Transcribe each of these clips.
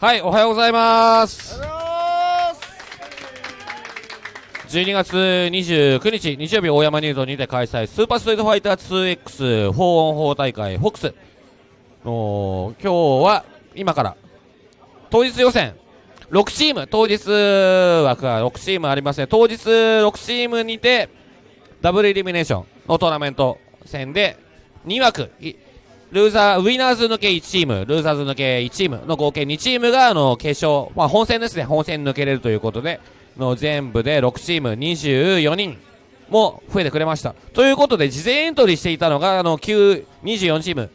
はい、おはようございます。12月29日、日曜日、大山ニュートにて開催、スーパーストリートファイター 2X 4オン4大会、フォックス。の今日は、今から、当日予選、6チーム、当日枠が6チームありますね。当日6チームにて、ダブルイルミネーションのトーナメント戦で、2枠、いルーザー、ウィナーズ抜け1チーム、ルーザーズ抜け1チームの合計2チームが、あの、決勝、まあ、本戦ですね、本戦抜けれるということで、の全部で6チーム24人も増えてくれました。ということで、事前エントリーしていたのが、あの、9 24チーム、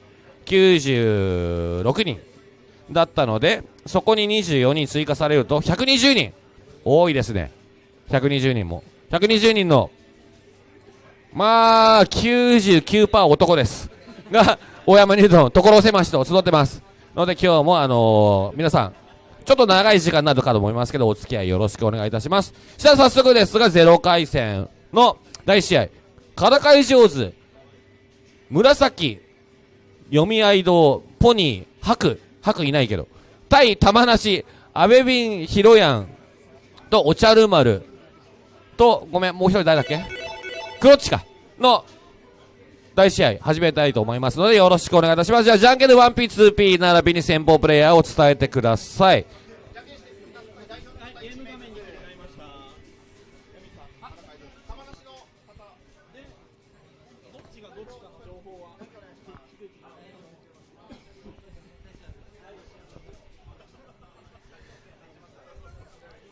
96人だったので、そこに24人追加されると、120人多いですね。120人も。120人の、まあ、99%男です。が、大山ニュートン、所狭しと集ってます。ので今日もあのー皆さん、ちょっと長い時間になるかと思いますけど、お付き合いよろしくお願いいたします。じゃあ早速ですが、0回戦の第1試合、からい上手、紫、読み合い堂、ポニー、白、白いないけど、対玉梨、アベビン、ヒロヤンとお茶る丸と、ごめん、もう一人誰だっけ？クロッチか、の第試合始めたいと思いますのでよろしくお願いいたします。じゃあ、じゃんけんで 1P、2P 並びに先方プレイヤーを伝えてください。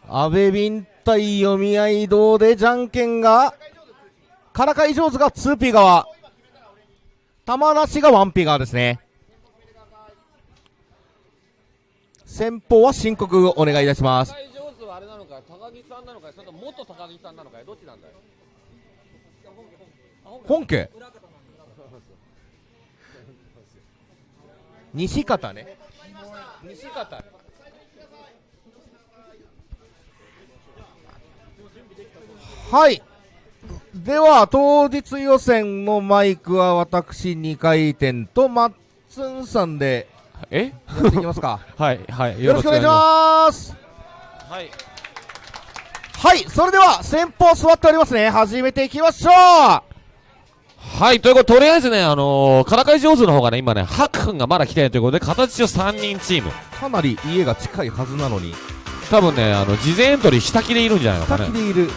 安倍ビ対読み合い堂でじゃんけんが、からかい上手が 2P 側、玉梨が 1P 側ですね。先方は申告お願いいたします。い上手はあれなのか、高木さんなのか、それとも元高木さんなのか、どっちなんだよ。本家。西方ね。西方。はい。では、当日予選のマイクは私2回転とマッツンさんでえ？やっていきますか。はい、はい、よろしくお願いします。す。はい。はい、それでは先方座っておりますね。始めていきましょうはい、ということで、とりあえずね、あのー、からかい上手の方がね、今ね、ハク君がまだ来てないということで、形上3人チーム。かなり家が近いはずなのに、多分ね、あの、事前エントリー下着でいるんじゃないのかね。先でいる。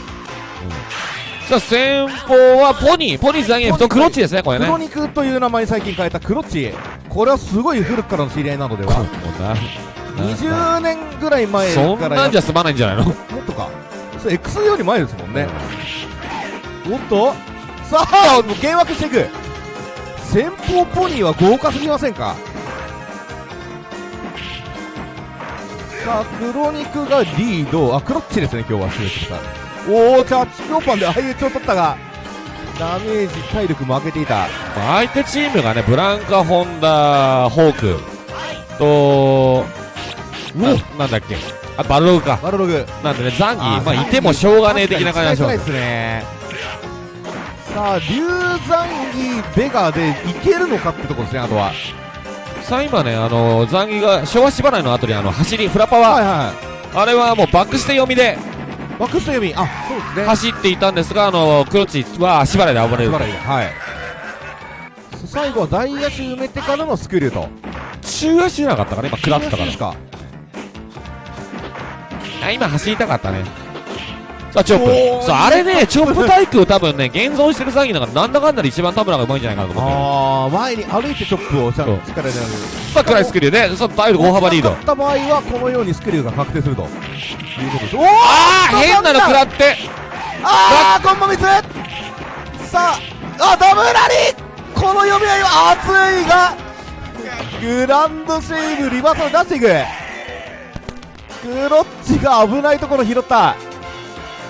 さあ、先方はポニー、ポニーザンゲーフとクロッチですね、これね。黒肉という名前に最近変えたクロッチ。これはすごい古くからの知り合いなのではもうな20年ぐらい前そんからなんじゃ済まないんじゃないの？もっとか。それ X より前ですもんね。おっとさあ、もう幻惑していく。先方ポニーは豪華すぎませんか？さあ、黒肉がリード。あ、クロッチですね、今日は。失礼しました。おー、キャッチ強パンで相打ちを取ったが、ダメージ、体力負けていた。まあ相手チームがね、ブランカ、ホンダ、ホークと、ななんだっけ、あバルログか。バルログ。なんでね、ザンギ、あまあ、いてもしょうがねえ的な感じがします。ですね。さあ、龍ザンギ、ベガでいけるのかってところですね、あとは。さあ、今ね、あのザンギが昭和縛りの後にあの走り、フラパワー、はいはあれはもうバックして読みでク読み、あ、そうですね。走っていたんですが、あのクロッチは足払いで暴れる。はい。最後は大足埋めてからのスクリューと。中足じゃなかったかね、今、食らってたからです。か。あ、今走りたかったね。さあ、チョップ。そう、あれね、チョップ対空多分ね、現存してるザンギの中でなんだかんだで一番田村がうまいんじゃないかなと思ってる。あー、前に歩いてチョップをちゃんそうと力でやる。さあ、クライスクリューで、さあ、だいぶ大幅リード勝。った場合は、このようにスクリューが確定すると。いうことです。おーあー変なの食らってあー、コンボミスさあ、あ、ダブラリこの読み合いは熱いが、グランドセーブ、リバーサル出していく。クロッチが危ないところ拾った。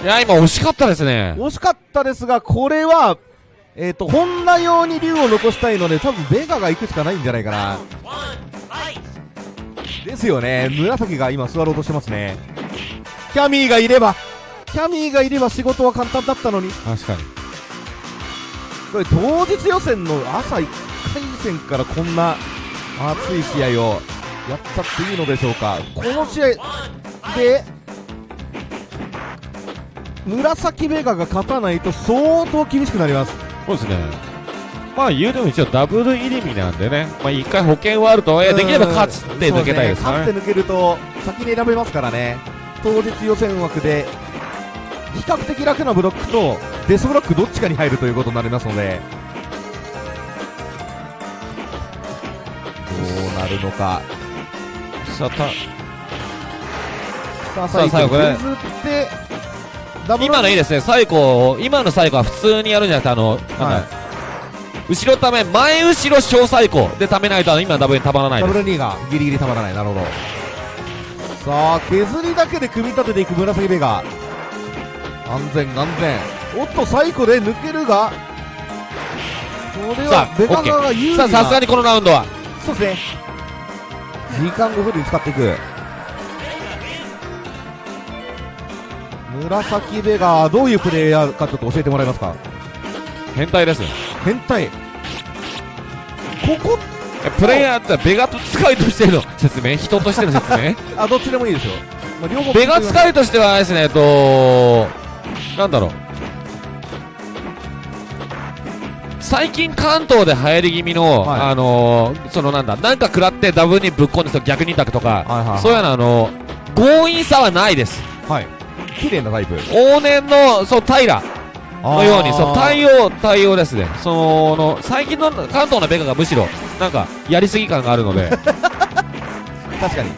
いや、今惜しかったですね。惜しかったですが、これは、えっ、と、ホンダ用に竜を残したいので、多分ベガが行くしかないんじゃないかな。ですよね。紫が今座ろうとしてますね。キャミーがいれば、キャミーがいれば仕事は簡単だったのに。確かに。これ当日予選の朝1回戦からこんな熱い試合をやっちゃっていいのでしょうかこの試合で紫ベガが勝たないと相当厳しくなります。そうですね。まあ言うても一応ダブル入り身なんでね、まあ一回保険はあると。はいえ、できれば勝ちって抜けたいですね。ね。勝って抜けると先に選べますからね。当日予選枠で比較的楽なブロックとデスブロックどっちかに入るということになりますので。どうなるのか。さあたさあさあ最後ね。削って今のいいですね、最後、今の最後は普通にやるんじゃなくて、あの、はい。後ろため、前後ろ小最高でためないと、今のダブルにたまらないです。ダブル2がギリギリたまらない。なるほど。さあ削りだけで組み立てていく紫ベガ。安全安全。おっと最後で抜けるがこれはベガ側が有利ー。さあ、さすがにこのラウンドは、そうですね。時間をフルに使っていく紫ベガどういうプレイヤーかちょっと教えてもらえますか？変態ですよ。変態。ここ？えプレイヤーってベガと使いとしての説明？人としての説明？あどっちでもいいですよ、まあ、両方。ベガ使いとしてはですね、えっと、なんだろう。最近関東で流行り気味の、はい。あのー、そのなんだ、なんか食らってダブルにぶっ込んで逆二択とか、はいはいはい。そういうのあの強引さはないです。はい綺麗なタイプ。往年の、そう、平。のように、そう、対応、対応ですね。その、最近の関東のベガがむしろ、なんか、やりすぎ感があるので、確かに。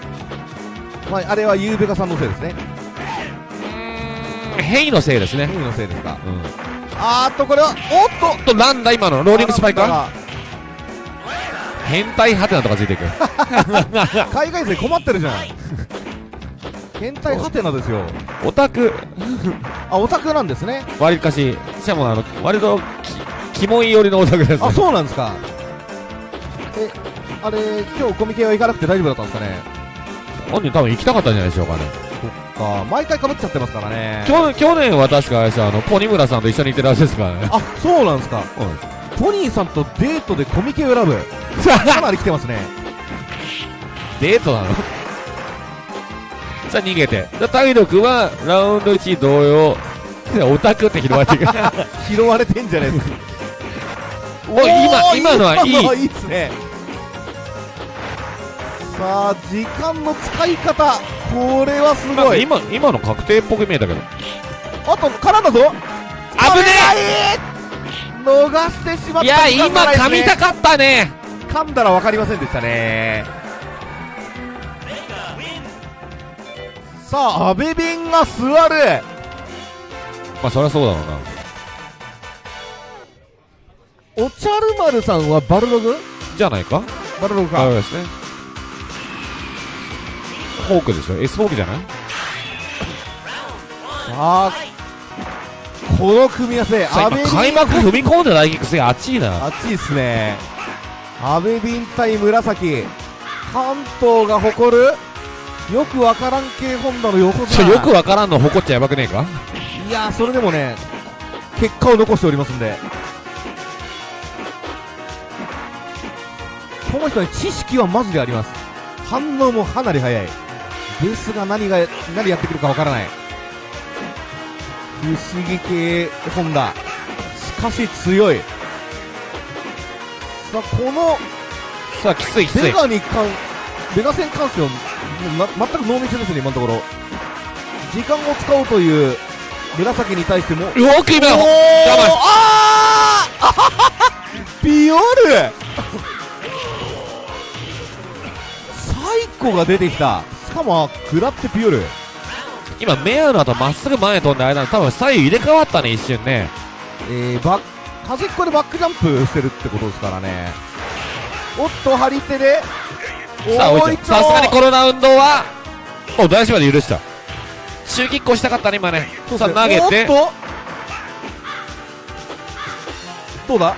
まああれはゆうべがさんのせいですね。ヘイのせいですね。ヘイのせいですか。うん。あーっとこれはおっと！と、なんだ今の、ローリングスパイカー？あ変態ハテナとかついていく。海外勢困ってるじゃん変態ハテナですよ。オタク、あオタクなんですね。割りかし、しかもあの、割とき、キモい寄りのオタクですね。あそうなんですか。えあれ今日コミケは行かなくて大丈夫だったんですかね。本人多分行きたかったんじゃないでしょうかね。そっか。毎回かぶっちゃってますからね。去去年は確かあれあの、ポニムラさんと一緒に行ってるらしいですからね。あそうなんですか。そうなんポニーさんとデートでコミケを選ぶ。かなり来てますね。デートなの？さあ逃げて。じゃあ体力はラウンド1同様。オタクって拾われていく。拾われてんじゃないですか おい今、今のはいい。いいっすねさあ時間の使い方これはすごい今、今の確定っぽく見えたけど。あとからだぞ危ねえ逃してしまったいや、今噛みたかったね。噛んだら分かりませんでしたねさあ阿部弁が座るまあ、そりゃそうだろうな。おちゃる丸さんはバルログ？じゃないか？バルログかそうですね。フォークでしょ ?S フォークじゃない？さあこの組み合わせ阿部今開幕踏み込んでないくせが熱いな。熱いっすね阿部ビン対紫関東が誇るよくわからん系ホンダの横綱。よくわからんの誇っちゃやばくねえか？いやーそれでもね結果を残しておりますんで。この人に知識はマジであります。反応もかなり早い。ですが何が何やってくるかわからない。不思議系ホンダしかし強い。さあこのさあ、きついきつベい。ガに関ベガ戦関してはもうな全くノーミスですね今のところ。時間を使おうという紫に対しても。よく今、おー！我慢あー！ビオル！サイコが出てきた。しかも食らってビオル。今、メアの後まっすぐ前に飛んで間に多分左右入れ替わったね、一瞬ね。えー、バッ端っこでバックジャンプしてるってことですからね。おっと張り手でさあ、おー追いつさすがにこのラウンドは、お、大丈夫で許した。中キックをしたかったね、今ね。さあ、投げて、どうだ？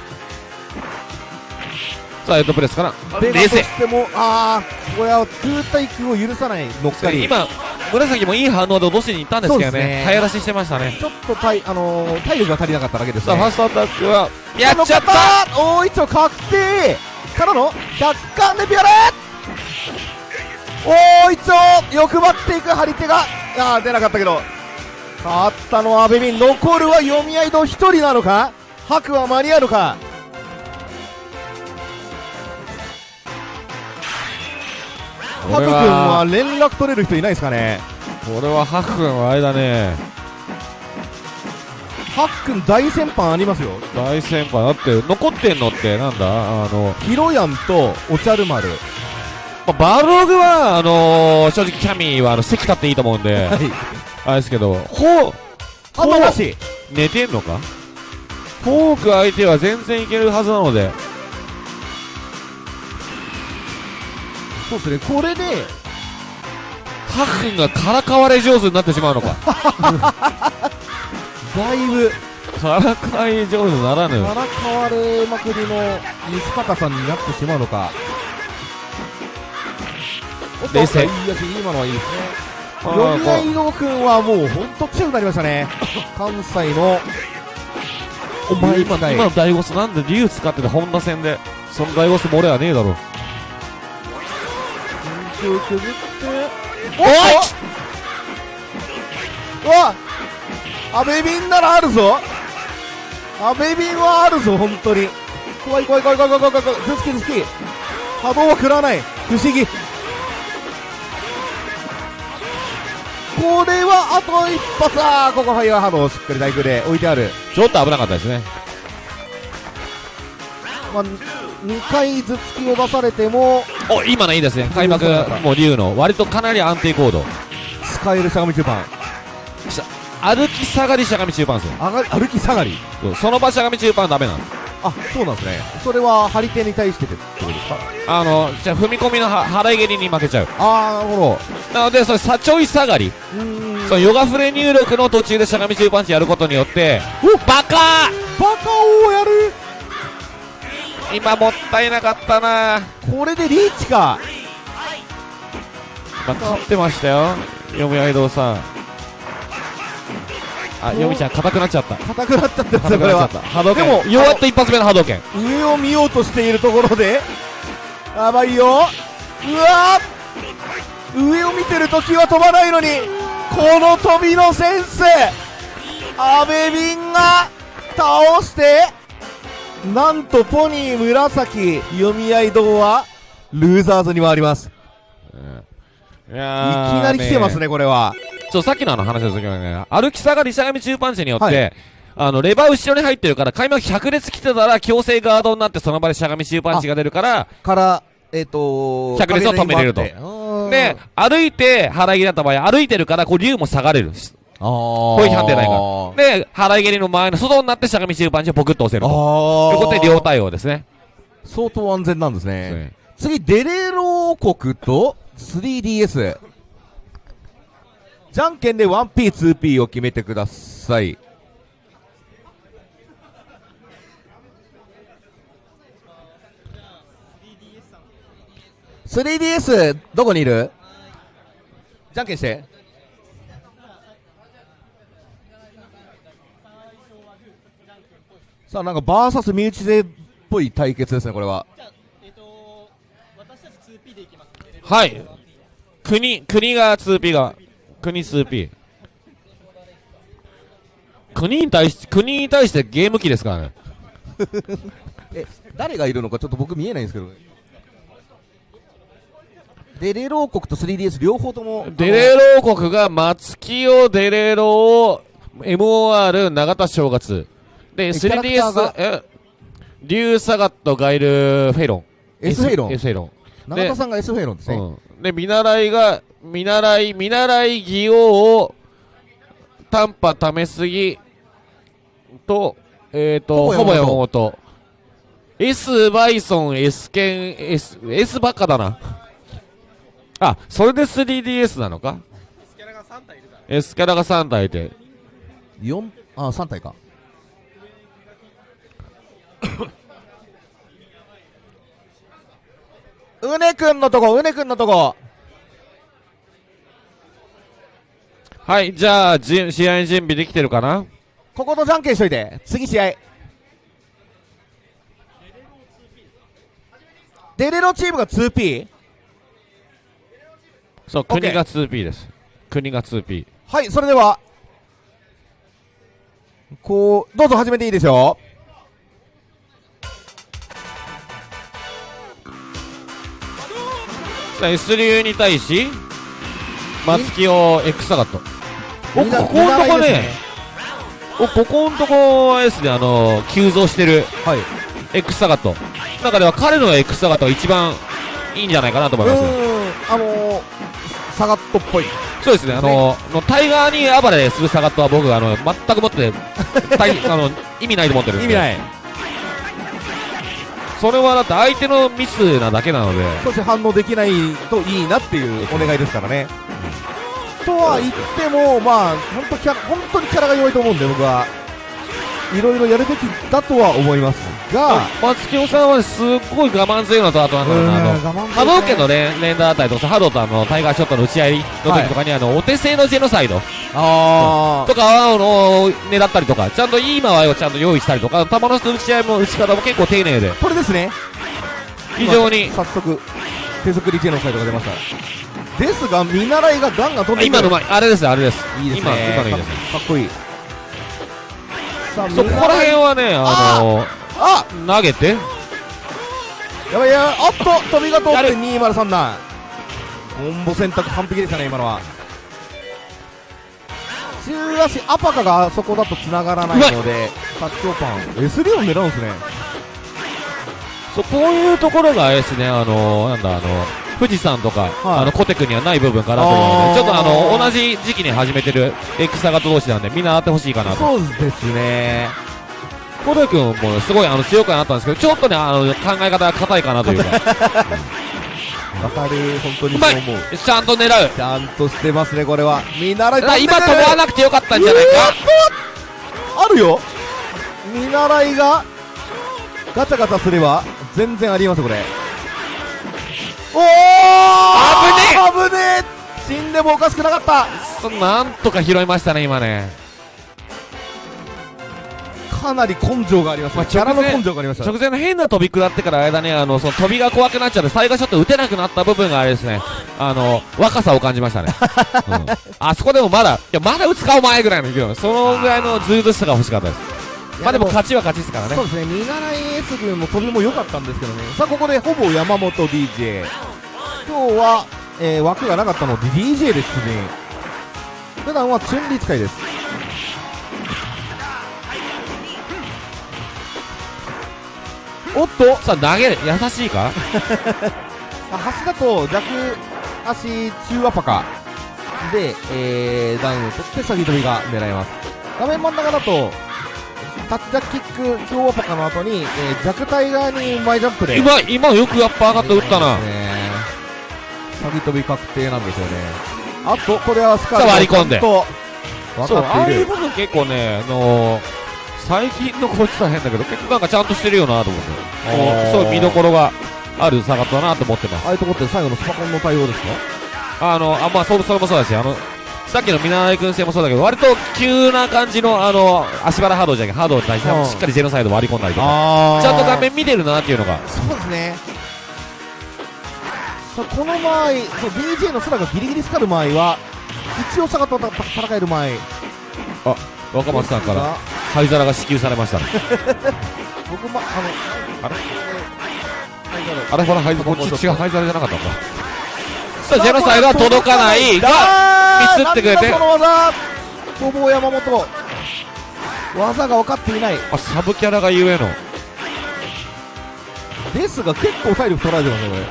さあ、ヘッドプレスから、ベガ冷静。もああこれは空対空を許さない乗っかり。今、紫もいい反応で落としに行ったんですけどね。早出ししてましたね。ちょっと体,、あのー体力が足りなかっただけです。さあ、ねファーストアタックは、やっちゃった。た大一丁確定。からの100巻でビオレおお一応欲張っていく張り手があー出なかったけど。勝ったのは阿部ン残るは読み合いと1人なのか？白は間に合うのか？ハク君は連絡取れる人いないですかね？これはハク君の間ね。ハッ君大先輩ありますよ。大先輩。だって残ってんのってなんだ？あの、ヒロヤンとおちゃる丸まあ、バログはあのー正直キャミーはあの席立っていいと思うんではい。あれですけどほうあまなし。寝てんのか？フォーク相手は全然いけるはずなので。そうですね。これでハク君がからかわれ上手になってしまうのか。だいぶ。からかわれ上手ならぬ。からかわれまくりの西高さんになってしまうのか冷静。今のはいいですね。あー読み合いの君はもう本当強くなりましたね。関西の。お前今今のダイゴスなんで竜使っててホンダ戦で。そのダイゴスも俺はねえだろ。緊急削って。おい！おわアベビンならあるぞ。アベビンはあるぞ本当に。怖い怖い怖い怖い怖い怖い怖い。頭突き頭突き。波動は食らわない。不思議これはあと一発あーここファイヤー波動しっかり大空で置いてある。ちょっと危なかったですね。まあ、2回頭突きを出されてもお今のいいですね。開幕もう竜の割とかなり安定コード。使えるしゃがみ中盤。歩き下がりしゃがみ中盤ですよ。歩き下がり。その場しゃがみ中盤はダメなんですあそうなんですね。それは張り手に対してってことですか？あのじゃあ踏み込みのは払い蹴りに負けちゃう。ああなるほなのでそれさちょい下がり。そのヨガフレ入力の途中でしゃがみ中パンチやることによっておバカ！バカをやる？今もったいなかったな。これでリーチか。まあ、勝ってましたよ。読み合い堂さんあ読みちゃん硬くなっちゃった。硬くなっちゃってます硬くなっちゃよこれは波動拳。でもようやっと一発目の波動拳。上を見ようとしているところでやばいよ。うわー。上を見てる時は飛ばないのにこの飛びのセンス阿部ンが倒してなんとポニー紫読み合い堂はルーザーズに回ります。いいやきなり来てますねこれはそうさっきのあの話ですけどね歩き下がりしゃがみ中パンチによって、はい。あの、レバー後ろに入ってるから、開幕100列来てたら、強制ガードになって、その場でしゃがみ中パンチが出るから、からえっ、と100列を止めれると。で、歩いて、払い蹴りだった場合、歩いてるから、こう、竜も下がれる。あー。攻撃判定ないから。で、払い蹴りの前の外になって、しゃがみ中パンチをポクッと押せると。あということで、両対応ですね。相当安全なんですね。ね。次デレロ王国と 3DS じゃんけんで 1P2P を決めてください。3DS どこにいる？じゃんけんして。さあなんかバーサス身内勢っぽい対決ですねこれは。はい。国、国が 2P が、国 2P。国に対し、国に対してゲーム機ですからね。え誰がいるのかちょっと僕見えないんですけどデレロ王国と 3DS 両方ともデレロ王国が松清デレロ MOR 永田正月。で、キャラクターが？3DS、え、リュウサガットガイルフェイロン。S フェイロン？S フェイロン。永田さんが S フェイロンですね、うん。で、見習いが、見習い、見習い技王を、短波ためすぎと、えっ、ー、と、ほぼ山本本。S バイソン、S ケン、S、S ばっかだな。あ、それで 3DS なのか ?S キャラが3体いて。4あ3体かうねくんのとこうねくんのとこはい、じゃあ、じ試合準備できてるかな？こことじゃんけんしといて。次試合。デレロチームが 2P そう、国が 2P です。国が 2P。はいそれでは。こうどうぞ始めていいですよ。さあ S 流に対し、松木を X サガット。お、ここのとこ見習いですね、お、ここのとこですね、あの、急増してる。はい。X サガット。中では彼の X サガットが一番いいんじゃないかなと思います。うーん。あのー、サガットっぽい。そうですね、あの、のタイガーに暴れするサガットは僕、あの、全くもって、あの、意味ないと思ってるんで。意味ない。それはだって相手のミスなだけなので、そして反応できないといいなっていうお願いですからね。とは言っても、まあ、本当キャラ、本当にキャラが弱いと思うんで、僕は。いろいろやるべきだとは思いますが、松木さんはすっごい我慢強いのと、あとなんだろうな、あの、波動拳の連連打あたりとか、波動とあの、タイガーショットの打ち合いの時とかに、あの、お手製のジェノサイド。あとかは、あの、狙ったりとか、ちゃんといい間合いをちゃんと用意したりとか、球の打ち合いも打ち方も結構丁寧で、ー、これですね。非常に、早速、手作りジェノサイドが出ました。ですが、見習いがガンガン飛んで今の前、あれです、あれです。いいですね。今、今のいいです。かかっこいい。さあ、そこら辺はね、あの、あ投げて、やばいやばいおっと飛びが通ってやる。2037コンボ選択完璧でしたね今のは。中足アパカがあそこだと繋がらないので発長パン。S3 を狙うんですね。そう、こういうところがあれですね、あの、なんだ、あの、富士山とか、はい。あの、コテクにはない部分かなと思うので、ちょっとあの、同じ時期に始めてる X サガット同士なんで、みんな会ってほしいかなと。そうですね。コテ君もすごいあの、強くはなったんですけど、ちょっとね、あの、考え方が硬いかなというか、わかる。本当にそう思う。ちゃんと狙う。ちゃんとしてますねこれは。見習いだから今飛んでくる飛ばなくてよかったんじゃないか。あるよ。見習いがガチャガチャすれば全然ありますこれおお危ねえ!危ねえ!死んでもおかしくなかった!そなんとか拾いましたね、今ね。かなり根性があります、まあキャラの根性がありました直前の変な飛び食らってから間ね、あの、その飛びが怖くなっちゃって、最後ちょっと打てなくなった部分があれですね、あの、若さを感じましたね。うん、あそこでもまだ、いや、まだ打つかお前ぐらいのそのぐらいのずうずうしさが欲しかったです。まあでも勝ちは勝ちですからね。そう。ですね。見習いエース軍も飛びも良かったんですけどね。さあここでほぼ山本 DJ 今日は、えー枠がなかったので DJ で出陣普段はチュンリ使いです。おっとさあ投げる、優しいか？あ端だと弱足中アパカ。で、えー、ダウンを取って先飛びが狙えます。画面真ん中だとタッチジャキック強アパカの後に、えー、弱体側に前ジャンプで今、今よくやっぱ上がって打ったな。ね先飛び確定なんですよねあとこれはスカさあ割り込んでそう、ああいう部分結構ね、あのー、最近のこいつは変だけど、結構なんかちゃんとしてるよなと思って。そう見どころがあるサガットだなと思ってますあ。あいうとこって最後のスパコンの対応ですか？あの、あ、まあ、それそれもそうだし、あの、さっきの見習い君戦もそうだけど、割と急な感じの、あの、足払波動じゃなくて、波動に対してうん。しっかりジェノサイド割り込んだりとか、あちゃんと画面見てるなっていうのが、そうですね。この場合そう DJ の空がギリギリスカる場合は一応下がった戦える前。若松さんから、ら灰皿が支給されましたね。僕もあのあれ？えーあれほら、灰皿、こっち違う。灰皿じゃなかったんだ。さあ、ジェノサイドは届かないが、がミスってくれてその技。ほぼ山本技が分かっていない。あ、サブキャラがゆえの。ですが結構体力取られてますねこれ。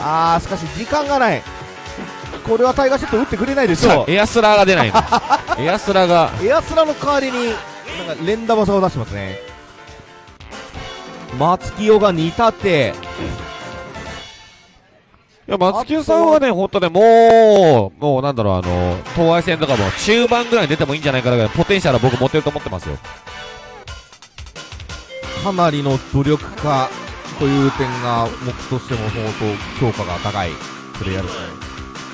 あーしかし時間がない。これはタイガーショット打ってくれないでしょう。エアスラーが出ないの。エアスラーが、エアスラの代わりになんか連打技を出してますね。松清が煮立ていや、松木さんはね、ほんとね、もう、もうなんだろう、あの、東愛戦とかも中盤ぐらいに出てもいいんじゃないかなぐらい、ポテンシャルは僕持ってると思ってますよ。かなりの努力家という点が僕としても相当評価が高いプレイヤーです。ね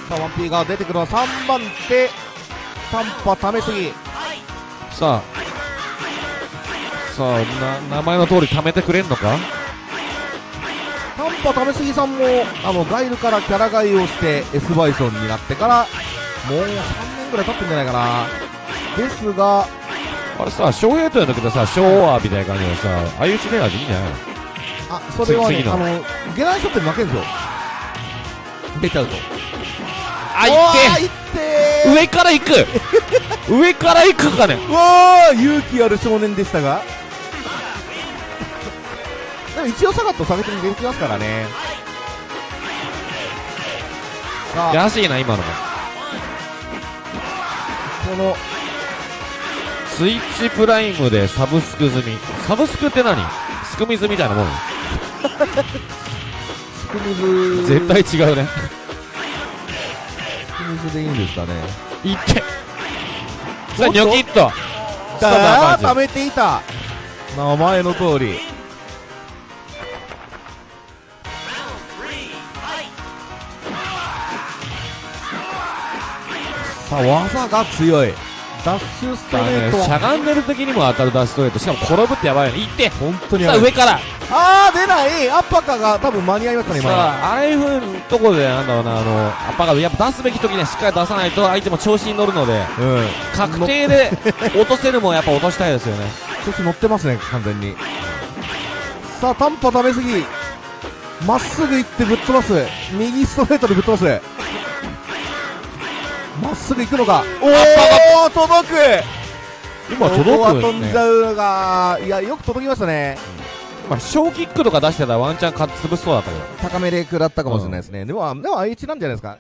さあ 1P が出てくるのは3番手。短波ためすぎ。さあ、さあ、な、名前の通り貯めてくれんのか？短波試しぎさんもあのガイルからキャラ替えをして S バイソンになってからもう3年ぐらい経ってんじゃないかな。ですがあれさ、翔平とやんだけどさ、昭和みたいな感じでさ、ああいうシネラーでいいんじゃないの？あそれはねあの。ゲランショットに負けるんですよ出ちゃうと。あ、いいって。上から行く。上から行くかね。ーわあ勇気ある少年でしたがでも一応サガット下げてできますからね。さあ。安いな、今のも。このスイッチプライムでサブスク済み。サブスクって何？スクミズみたいなもん？スクミズ絶対違うね。スクミズでいいんですかね。いって。さあ、ニョキッと。ださあー貯めていた。名前の通りさあ技が強い。ダッシュストレートしゃがんでる時にも当たるダッシュストレート。しかも転ぶってやばいよね。いって。本当にさあ、上から。あー出ない。アッパカが多分間に合いましたね今さあ、ああいう風なところで、なんだろうな、あの、アッパーガードやっぱ出すべき時にはしっかり出さないと相手も調子に乗るので、うん。確定で落とせるもんやっぱ落としたいですよね。調子乗ってますね完全に。さあ短波食べすぎ。まっすぐ行ってぶっ飛ばす。右ストレートでぶっ飛ばすまっすぐ行くのかおお届く。今届くね。飛んじ。ゃうがいやよく届きましたね。まあ、小キックとか出してたらワンチャンか潰しそうだったけど。高めで食らったかもしれないですね、でもでも IH なんじゃないですか。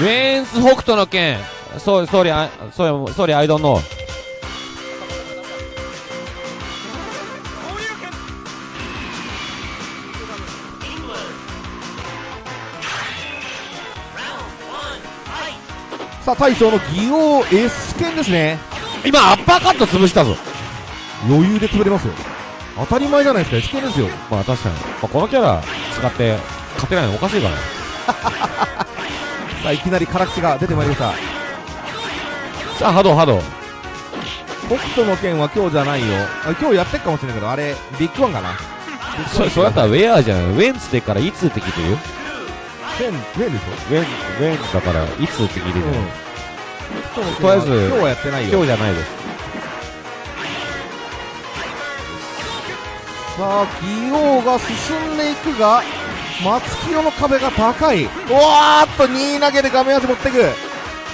ウェーンス北斗の剣。そう、総理、あそう、総理、アイドンノさあ大将の技王 S 剣ですね今、アッパーカット潰したぞ。余裕で潰れますよ当たり前じゃないですか S 剣ですよまあ、確かに。まあ、このキャラ使って勝てないのおかしいからね。さあいきなり辛口が出てまいりましたさあ、波動、波動。北斗の剣は今日じゃないよあ今日やってっかもしれないけどあれビッグワンかなそ、そうだったらウェアじゃん。ウェンツってからいつって聞いてるよ。剣剣でしウェン、ウェンだからいつって聞いてるうん。とりあえず今日はやってないよ。今日じゃないです。さあ技王が進んでいくが松清の壁が高い。うわーっと2投げで画面足持ってく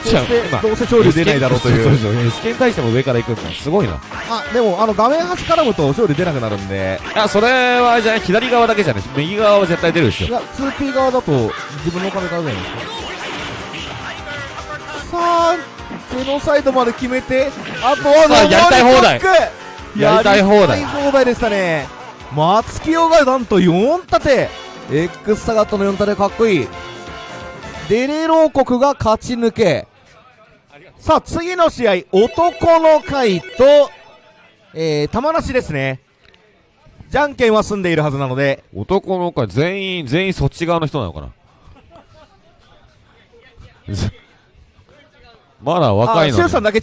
そじゃあして今どうせ勝利出ないだろうというそう そうそう。スケに対しても上から行くんだ。すごいな。あでもあの画面端絡むと勝利出なくなるんでいや、それはじゃあ左側だけじゃない右側は絶対出るでしょ。いや 2P 側だと自分の壁買うじゃないですかさあゼノサイドまで決めてあとはさあやりたい放題やりたい放題やりたい放題でしたね松清がなんと4立て X サガットの4立てかっこいいデレロー国が勝ち抜けさあ次の試合男の会とえー、玉梨ですねじゃんけんは済んでいるはずなので男の子は全員、全員そっち側の人なのかな？ず まだ若いのに。あシュウさんだけ違う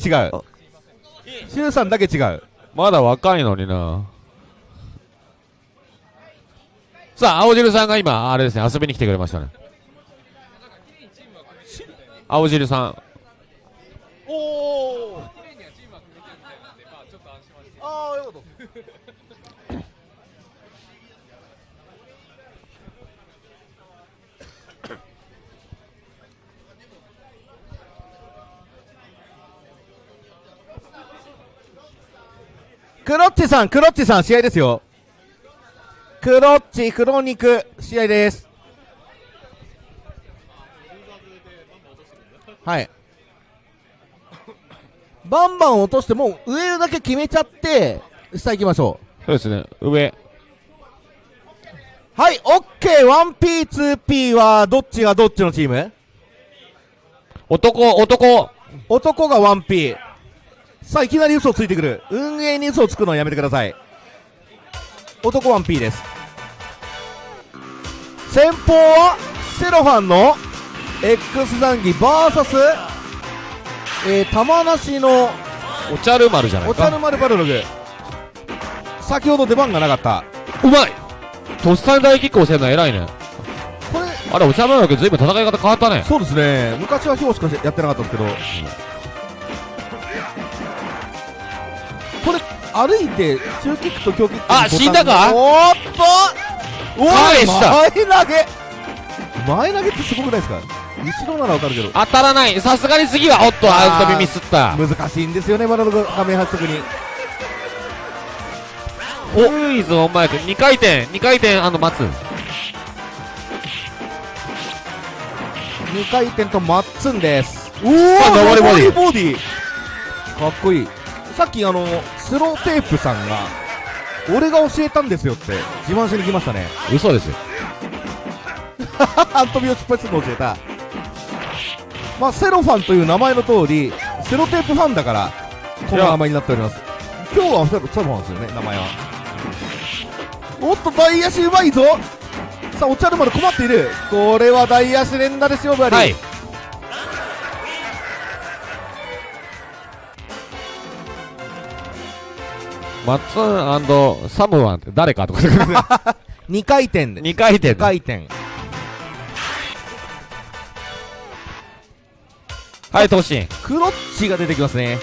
シュウさんだけ違うまだ若いのにな。さあ、青汁さんが今、あれですね、遊びに来てくれましたね。青汁さん。おおああよかったクロッチさん、クロッチさん、試合ですよ。クロッチ、黒肉、試合です。はい。バンバン落として、もう上だけ決めちゃって、下行きましょそうですね、上。う。はい、オッケー、1P、2P はどっちがどっちのチーム？男、男。男が 1P。さあ、いきなり嘘をついてくる。運営に嘘をつくのはやめてください。男 1P です。先方は、セロファンの X 残機 VS、えー、玉梨のお茶る丸じゃないか。お茶の丸バルログ。先ほど出番がなかった。うまい。とっさに大キックをせんの偉いね。これあれお茶のよけずいぶん戦い方変わったね。そうですね。昔は表しかやってなかったんですけど、これ歩いて中キックと強キックあ死んだか？おーっと！おい返した。前投げ。前投げってすごくないですか？後ろならわかるけど。当たらない。さすがに次はおっとアウト耳すった。難しいんですよねまだの画面発速におクイズオンマイク2回転2回転あの待つ。2回転とマッツンです。おおあ上りボディボディかっこいい。さっきあのスローテープさんが俺が教えたんですよって自慢しに来ましたね。嘘ですよ。アントビを失敗するのを教えたまあセロファンという名前の通りセロテープファンだからこの名前になっております。今日はセロセロファンですよね名前は。おっと大足うまいぞ。さあお茶の丸困っている。これは大足連打ですよバリはい。マッツンサムワンって誰かとか2 回転で2回転。2回転はい突進クロッチが出てきますね。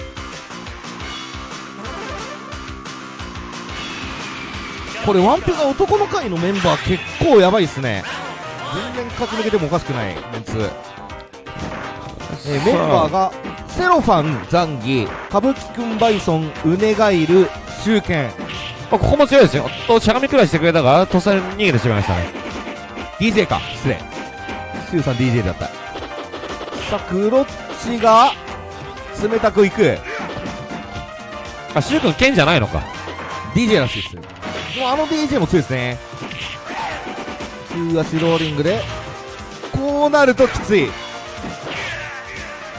これワンピが男の会のメンバー結構やばいっすね。全然勝ち抜けてもおかしくないメンツ、えーメンバーがセロファンザンギ歌舞伎くんバイソンウネガイルシュウケン。まあここも強いですよ。としゃがみくらいしてくれたがとっさに逃げてしまいましたね DJ か。失礼。シュウさん DJ だったさあクロッチが冷たくいく。あシュウ君剣じゃないのか。DJ らしいです。もうあの DJ も強いですね。中足ローリングで。こうなるときつい。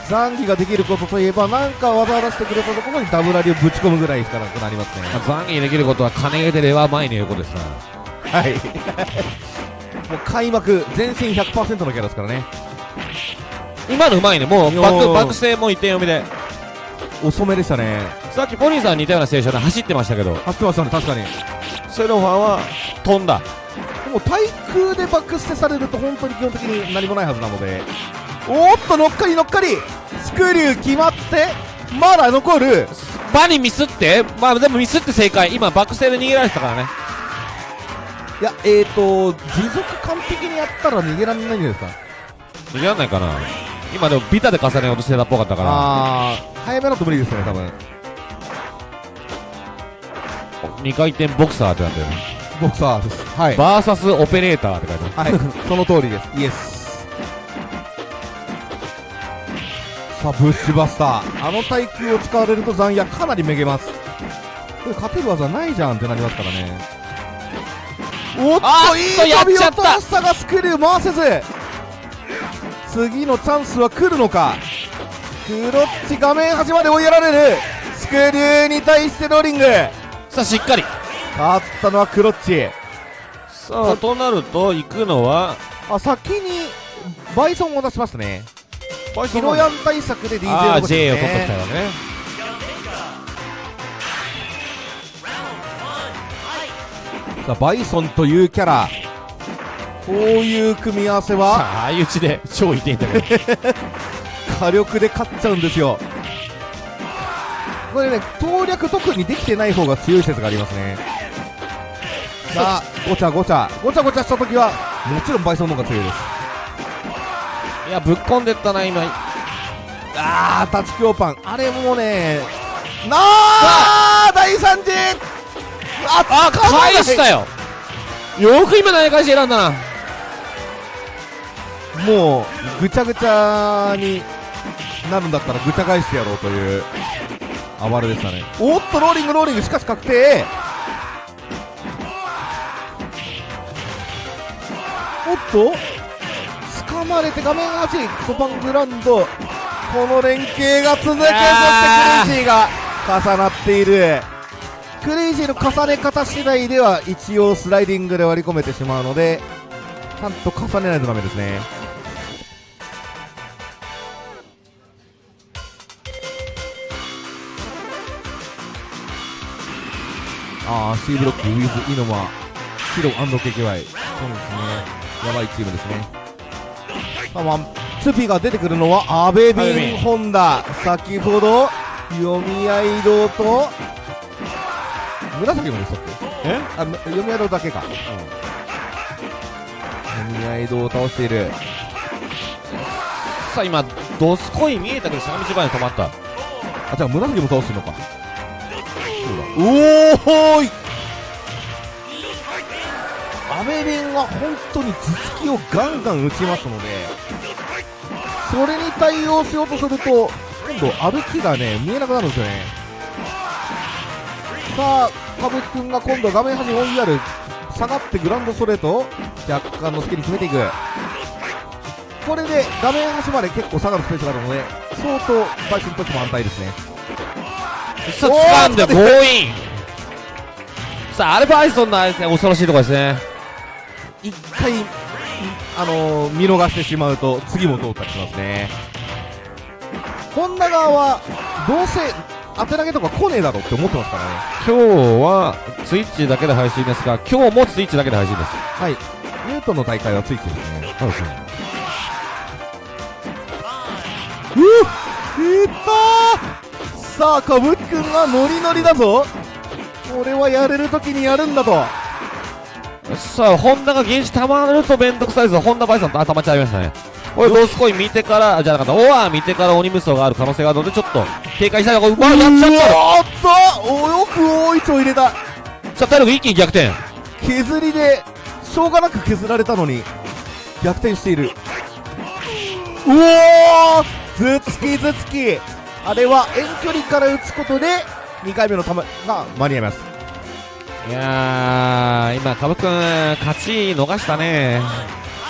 残機ができることといえばなんか技を出してくれたところにダブラリをぶち込むぐらいしかなくなりますね。まあ残儀できることは金入れてレバー前に横ですなはい。もう開幕全身100%のキャラですからね今のうまいね。もうバックバック性も一点読みで。遅めでしたね。さっきポニーさん似たようなステーションで走ってましたけど。走ってましたね確かに。セロファンは飛んだ。でも対空でバックステされると本当に基本的に何もないはずなので。おーっと乗っかり乗っかり。スクリュー決まってまだ残る。バニミスって？まあでもミスって正解。今バック性で逃げられてたからね。いやえーと持続完璧にやったら逃げられないんじゃないですか？逃げらんないかな今でもビタで重ねようとしてたっぽかったから。あー早めだと無理ですね多分。2回転ボクサーってなってる。ボクサーです。はい。バーサスオペレーターって書いてある。はい。その通りです。イエスさあブッシュバスター。あの耐久を使われると残野かなりめげます。これ勝てる技ないじゃんってなりますからね。おっとといい飛び落とした。がスクリュー回せず次のチャンスは来るのか？クロッチ画面端まで追いやられる。スクリューに対してローリング。さあしっかり。勝ったのはクロッチ。さあとなると行くのは？あ先にバイソンを出しましたね。バイヒロヤン対策で DJ を取ってきたよね。さあバイソンというキャラこういう組み合わせはさあ相打ちで超痛いんだけど火力で勝っちゃうんですよ。これね攻略特にできてない方が強い説がありますね。さあごちゃごちゃ。ごちゃごちゃした時はもちろんバイソンの方が強いです。いやぶっこんでったな今。あー立ち強パン。あれもねなあ。第3次ああ返したよ。よく今投げ返し選んだなもうぐちゃぐちゃになるんだったらぐちゃ返してやろうという暴れでしたね。おっとローリングローリング。しかし確定。おっと掴まれて画面端コパングランド。この連携が続く。そしてクレイジーが重なっている。クレイジーの重ね方次第では一応スライディングで割り込めてしまうのでちゃんと重ねないとダメですねああ C ブロックウィズイノマ白 &KKY そうですね。やばいチームですね。さあワンツーピーが出てくるのは阿部阿部ビビン。ンホンダ。先ほど読み合い堂と紫もでしたっけ？え？あむ読み合い堂だけか、読み合い堂を倒している。さあ今ドスコイ見えたけどしゃがみ芝居に止まった。あじゃあ紫も倒してるのかそうだおおーい。阿部ビンは本当に頭突きをガンガン打ちますのでそれに対応しようとすると今度歩きがね見えなくなるんですよね。さあ歌舞伎君が今度画面端に追いやる。下がってグランドストレート。若干のスキル決めていく。これで画面端まで結構下がるスペースがあるので相当バイソンとしても安泰ですねさあ掴んで強引。さあアルファアイソンのですね。恐ろしいところですね。一回、あのー見逃してしまうと次も通ったりしますね。本田側はどうせ当て投げとか来ねえだろって思ってますからね。今日はツイッチだけで配信ですが今日もツイッチだけで配信です。はい。ニュートンの大会はついてるんですね。そうですね。うっいったーさあ歌舞伎くんがノリノリだぞ。これはやれるときにやるんだとさあホンダが原子溜まるとめんどくさいですホンダバイソンと頭ちゃいましたね。これドスコイン見てからじゃなかった。オア見てから鬼無双がある可能性があるのでちょっと警戒したいな。これうわやっちゃったおっとおよく大いちを入れたさあ体力一気に逆転。削りでしょうがなく削られたのに逆転している。うおー頭突き頭突きあれは遠距離から打つことで2回目の球が間に合います。いやー今カブくん勝ち逃したね。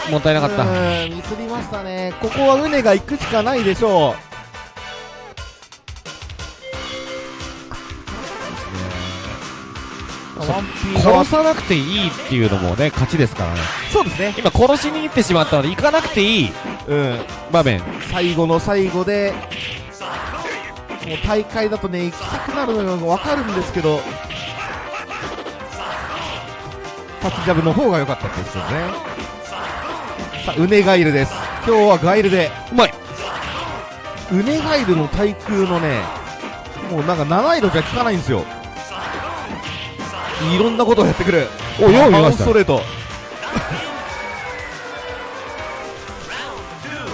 もったいなかった。うーんミスりましたね。ここはウネが行くしかないでしょう。殺さなくていいっていうのもね勝ちですからね。そうですね。今殺しに行ってしまったので行かなくていい。うん。場面。最後の最後でもう大会だとね行きたくなるのが分かるんですけど。タッチジャブの方が良かったですよね。さあウネガイルです。今日はガイルで。うまい。ウネガイルの対空のねもうなんか七色じゃ効かないんですよ。いろんなことをやってくる。およう見ました。ストレート。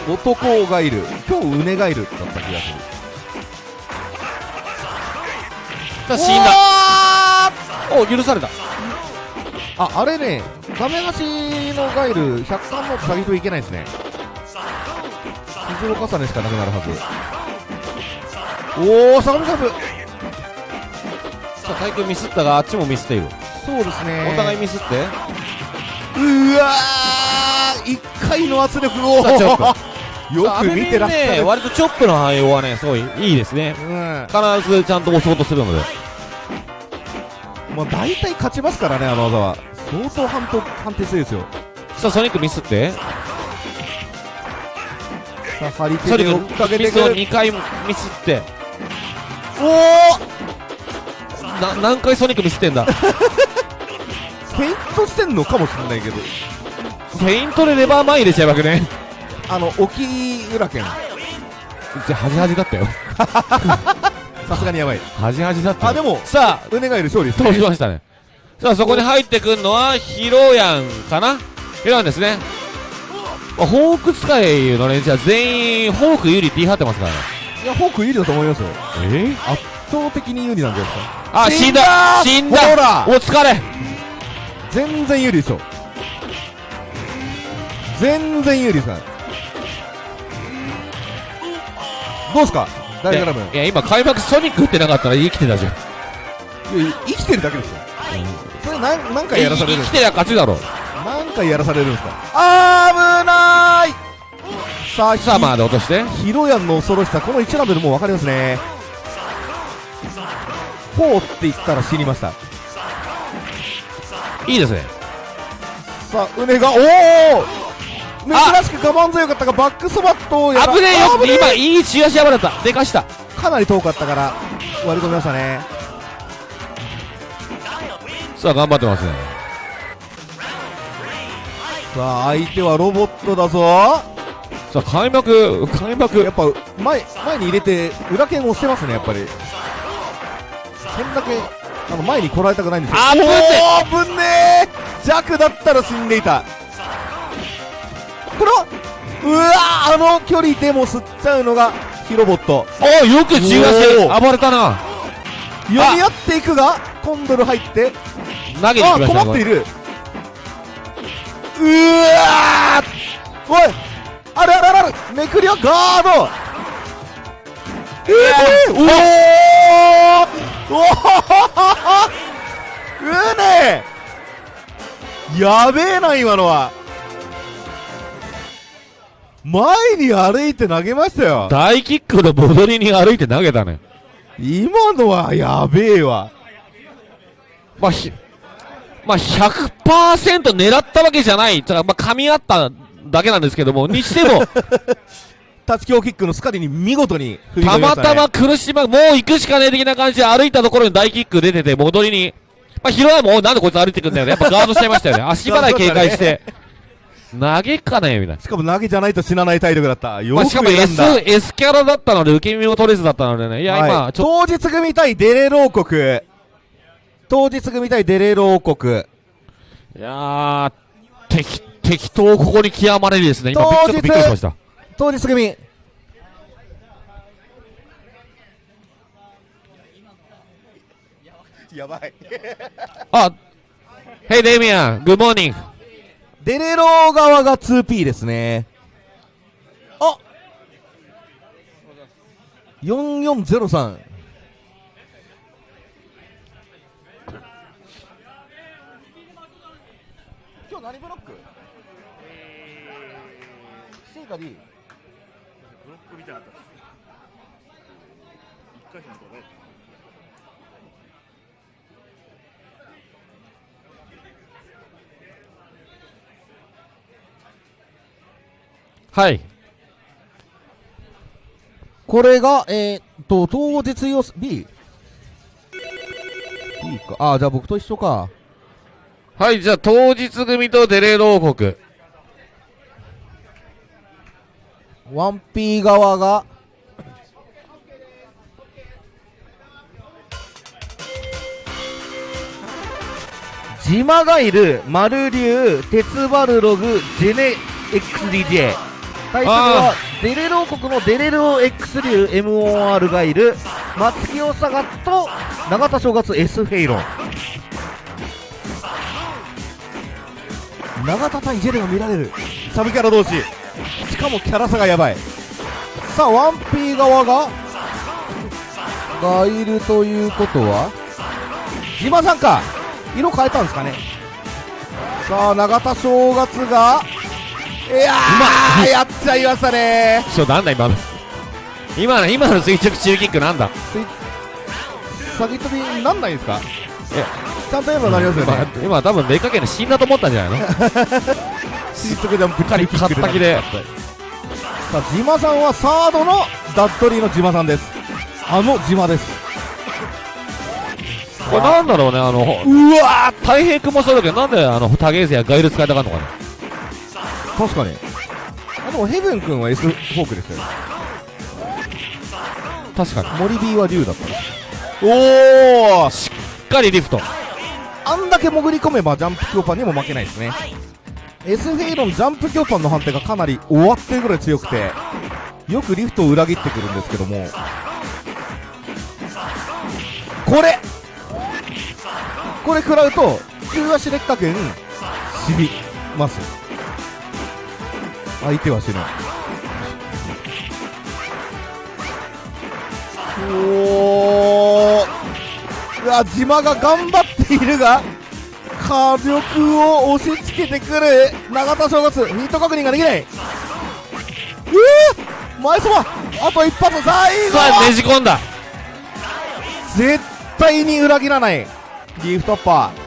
男ガイル。今日ウネガイルだった気がするさあ死んだお許された。ああれね画面端のガイル100巻も下げといけないですね。傷を重ねしかなくなるはず。おお相模サブさあ対空ミスったがあっちもミスっている。そうですね。お互いミスって？うわー一回の圧力をよく見てらっしゃる、ね割とチョップの反応はねすごいいいですね。うん必ずちゃんと押そうとするので。まあ、大体勝ちますからねあの技は。相当判定判定強いですよ。さあソニックミスって？さあ張りソニ手で追っかックミスをけてくる2回ミスって。おおな何回ソニックミスってんだ？フェイントしてんのかもしれないけど。フェイントでレバー前入れちゃうわけねあの沖浦県。じゃあ端々だったよ。さすがにやばい。端々だったよ。あでもさあウネガイル勝利通しましたね。さあそこに入ってくるのはヒロヤンかな？ヒロヤンですね。まあホーク使いの連中は全員ホーク有利って言い張ってますからね。いやフォーク有利だと思いますよ。え？圧倒的に有利なんじゃないですかあ死んだ！死んだ！ほら！お疲れ！全然有利ですよ。全然有利ですからどうですか？ダイヤグラムいや今開幕ソニック打ってなかったら生きてたじゃん。いや生きてるだけですよ。それ何何回やらされるんですか？生きてりゃ勝ちだろ。何回やらされるんですか？危ない！さあさあまあで落として。ヒロヤンの恐ろしさこの1ラウンドでもう分かりますね。4って言ったら死にました。いいですね。さあ、うねが、おお珍しく我慢強かったが、バックスバットをやら危ねえよ。危ね今いい中足破れた。でかした。かなり遠かったから、割り込みましたね。さあ頑張ってますね。さあ相手はロボットだぞ。さあ開幕開幕。やっぱ前前に入れて裏剣を押してますねやっぱり。そんだけあの前に来られたくないんですよ。あぶねおーぶんねー弱だったら死んでいたこれはうわーあの距離でも吸っちゃうのがヒロボット。およく中和しておー。暴れたな。読み合っていくがコンドル入って。投げにあ困っている。うわー。おい。あるあるあるめくりはガード。えー、おおおおうねやべえな今のは前に歩いて投げましたよ。大キックの戻りに歩いて投げたね。今のはやべえわ。まあひまあ100%狙ったわけじゃない。ただまあ噛み合っただけなんですけども。にしても。タチキョーキックのスカリに見事に振り込たまたま苦しまもう行くしかねえ的な感じで歩いたところに大キック出てて戻りに。まあヒロアもおなんでこいつ歩いてくんだよね。やっぱガードしちゃいましたよね。足払い警戒して投げっかねみたいなしかも投げじゃないと死なない体力だった。よくまあ、しかも選 S んだ。、S キャラだったので、受け身も取れずだったのでね。いや、はい今、当日組対デレロ王国。当日組対デレロ王国。と、いやー、適、適当ここに極まれるですね。今、びっちょっとびっくりしました。当日組。やばい。あ、Hey, Damian, good morning. デレロ側が 2P ですね。あ4403。今日何ブロック ?C か D? ブロックみたいなかったです。一回戦のとこね。はい。これが、えー、っと、当日予 B? B か。あ、じゃあ僕と一緒か。はい、じゃあ、当日組とデレーロ王国。1P 側が、ジマガイル、マルリュウ、鉄バルログ、ジェネ XDJ。対するは、デレロ王国のデレロ X 流 MOR ガイル、松木オサガと、永田正月 S フェイロン。永田対ジェレが見られる。サブキャラ同士。しかもキャラ差がやばい。さあ、1P 側が、がいるということは、島さんか。色変えたんですかね。さあ、永田正月が、いやー、やっちゃいましたねちょ、なんだ今の。今の、今の垂直中キックなんだ先飛びなんないんですか？えちゃんとやればなりますよ今ね。、今多分、めかけの死んだと思ったんじゃないの？垂直ジャンプかり、かったきで。さあ、島さんはサードのダッドリーの島さんです。あの島です。これなんだろうね、あの、うわ太平君もそうだけど、なんであの、タゲーゼやガイル使いたかんのかな？ー確かに。あ、でもヘブン君は S フォークですよね。確かに。森 B は竜だったおーしっかりリフト。あんだけ潜り込めばジャンプ強パンにも負けないですね S フェイロンジャンプ強パンの判定がかなり終わってるぐらい強くてよくリフトを裏切ってくるんですけどもこれこれ食らうと中足劣化剣死にます相手は死ぬおー。うわ島が頑張っているが火力を押し付けてくる。永田正月ヒット確認ができない。うー前そばあと一発最後さあ、ねじ込んだ。絶対に裏切らない。リーフトッパー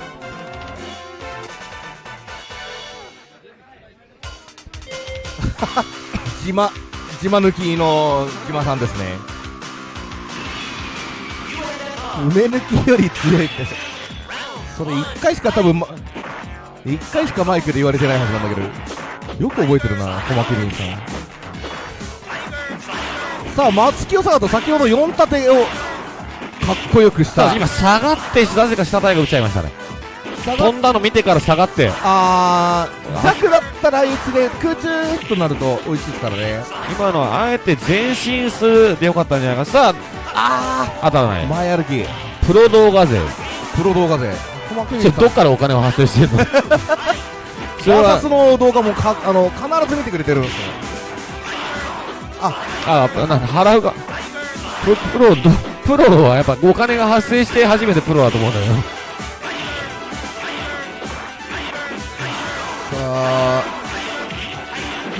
島島抜きの島さんですね。梅抜きより強いって。それ1回しか多分、ま、一回しかマイクで言われてないはずなんだけどよく覚えてるな小牧凛さん。さあ松清坂と先ほど4立てをかっこよくした。今下がってなぜか下体が打っちゃいましたね。飛んだの見てから下がって。あー弱だったらあいつで空中となると美味しいですからね。今のはあえて前進するでよかったんじゃないか。さああ当たらない。前歩き。プロ動画勢。プロ動画勢。小牧それどっからお金を発生してる の？それはの動画もかあの必ず見てくれてるんですよ。あなんか払うがププロどプロはやっぱお金が発生して初めてプロだと思うんだよさあ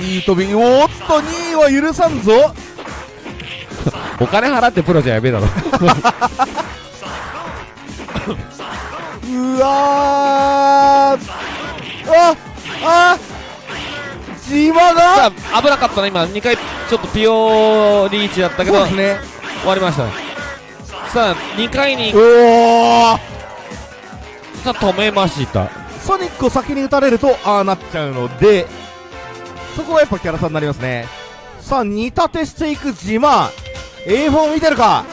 いい飛びおーっと2位は許さんぞ。お金払ってプロじゃやべえだろ。うわーああ島がさあ危なかったな今。2回ちょっとピオリーチだったけどね。終わりました。ねさあ2回に。おおさあ止めましたソニックを先に打たれるとああなっちゃうのでそこはやっぱキャラ差になりますね。さあ煮立てしていく島 A4 見てるか？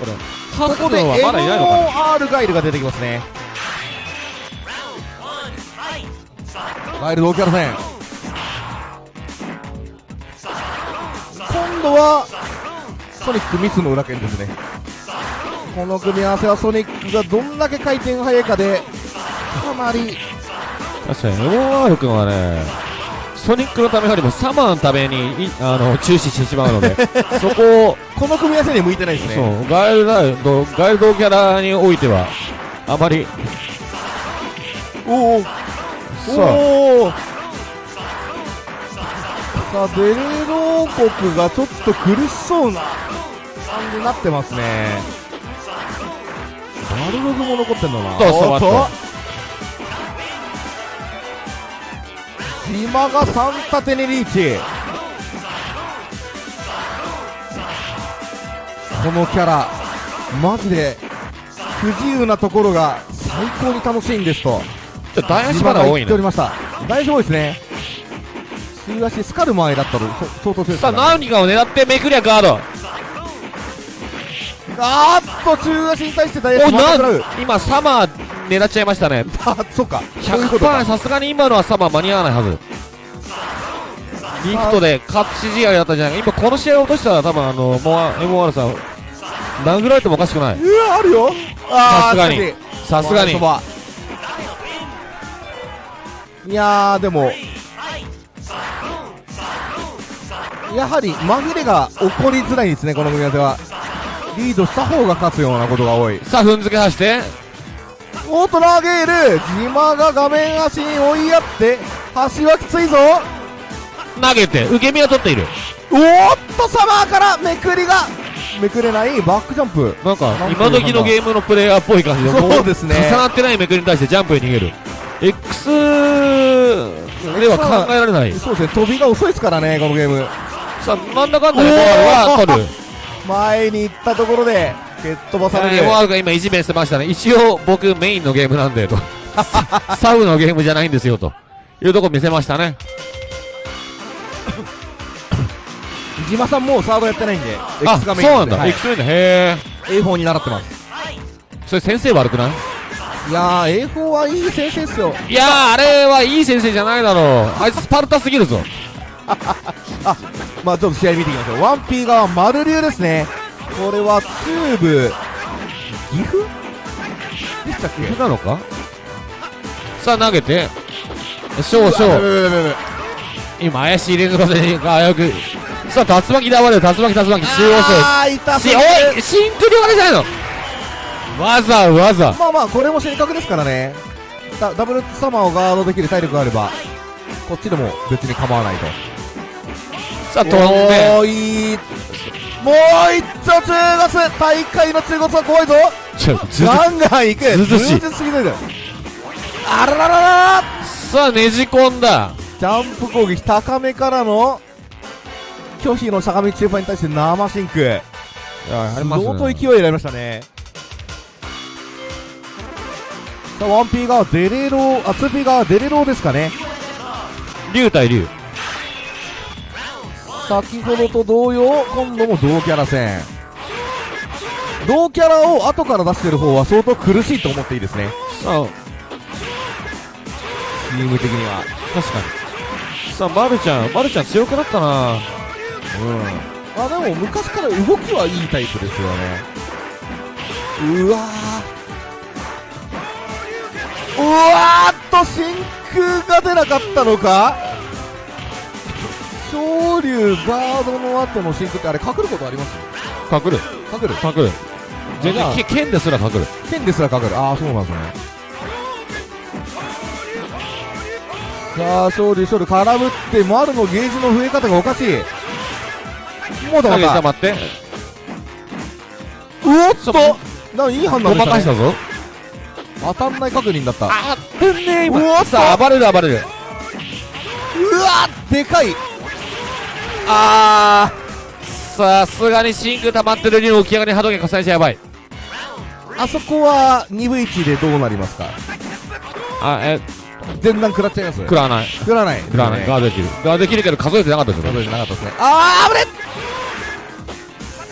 これ。ここでハッドはまだいないのかな MOR ガイルが出てきますね。ガイル同キャラ戦。今度はソニックミスの裏剣ですね。この組み合わせはソニックがどんだけ回転が速いかでかなり確かに。MOR 君はねソニックのためよりもサマーのためにいあの注視してしまうので そこをこの組み合わせには向いてないですね。そうガイルドガイルドキャラにおいてはあまりおおさおおさあベレロー国がちょっと苦しそうな感じになってますね。バルログも残ってんだな。そうそうおっと待島が3立てにリーチ。このキャラマジで不自由なところが最高に楽しいんですと。ちょっと大足まだ多いね言っておりました。大丈夫ですね。週足スカル前だったらそ相当強いですさあ何かを狙ってめくりゃガードあーっと中足に対して大足おな今サマー狙っちゃいましたね。あそっか。そういうこと100%か。さすがに今のはサマー間に合わないはず。リフトで勝ち試合だったんじゃないか。今この試合を落としたら多分あのモア MOR さん殴られてもおかしくない。うわあるよ。さすがに。さすがに。いやーでも。やはり紛れが起こりづらいですねこの組み合わせはリードした方が勝つようなことが多い。さあ踏んづけ走って。オート投げる島が画面足に追いやって橋はきついぞ投げて受け身は取っている。おーっとサマーからめくりがめくれないバックジャンプ。なんか今時のゲームのプレイヤーっぽい感じでもそうですね。重なってないめくりに対してジャンプに逃げる。X では考えられない。そうですね。飛びが遅いですからねこのゲーム。さあなんだかんだでモアルは取る前に行ったところで蹴っ飛ばされるモアルが今いじめしてましたね。一応僕メインのゲームなんでと。サウのゲームじゃないんですよと。いうとこ見せましたね。島さんもうサードやってないんであ X そうなんだ、はい。X メインだ。へえ A4 に習ってます。それ先生悪くない？いやー A4 はいい先生っすよ。いやーあれはいい先生じゃないだろう。あいつスパルタすぎるぞ まあちょっと試合見ていきましょう。1P 側丸流ですね。これはチューブ岐阜？でしたっけ？なのか？さあ投げて。少々。今怪しい連続戦が危うく。さあ竜巻だわれる竜巻竜巻。中央あー痛そうおいシンクリ割れじゃないの。わざわざ。まあまあこれも正確ですからね。ダダブルサマーをガードできる体力があればこっちでも別に構わないとさあ飛んでもう一丁中月大会の中月は怖いぞ。ガンガン行く。ずうずうしすぎるあららららら。さあねじ込んだ。ジャンプ攻撃高めからの拒否のしゃがみ中盤に対して生シンク相当ね勢い選びましたね。ささあ 1P 側デレローあ 2P 側デレローですかね。竜対竜先ほどと同様今度も同キャラ戦。同キャラを後から出してる方は相当苦しいと思っていいですね。さあチーム的には。確かに。さあまるちゃんまるちゃん強くなったな。うん。あでも昔から動きはいいタイプですよね。うわー。うわーっと真空が出なかったのか？昇竜ガードの後の真空ってあれ隠ることあります？隠る。隠る？隠る。全然け剣ですら隠る。剣ですら隠る。ああそうなんですね。さあ昇竜昇竜空振って丸のゲージの増え方がおかしい。もうだまた。下待って。うおっと！なんいい判断ごでした、ね、まかしたぞ。当たんない確認だった。あってんねうわっと！さあ暴れる暴れる。うわでかいあさすがに真空溜まってる竜起き上がり波動拳重ねちゃやばいーあそこは2分1でどうなりますか？あえ前段食らっちゃいます？食らわない。食らない。食らわない。ねガードできる。ガードできるけど数えてなかったですよ数えてなかったですね。あー危ね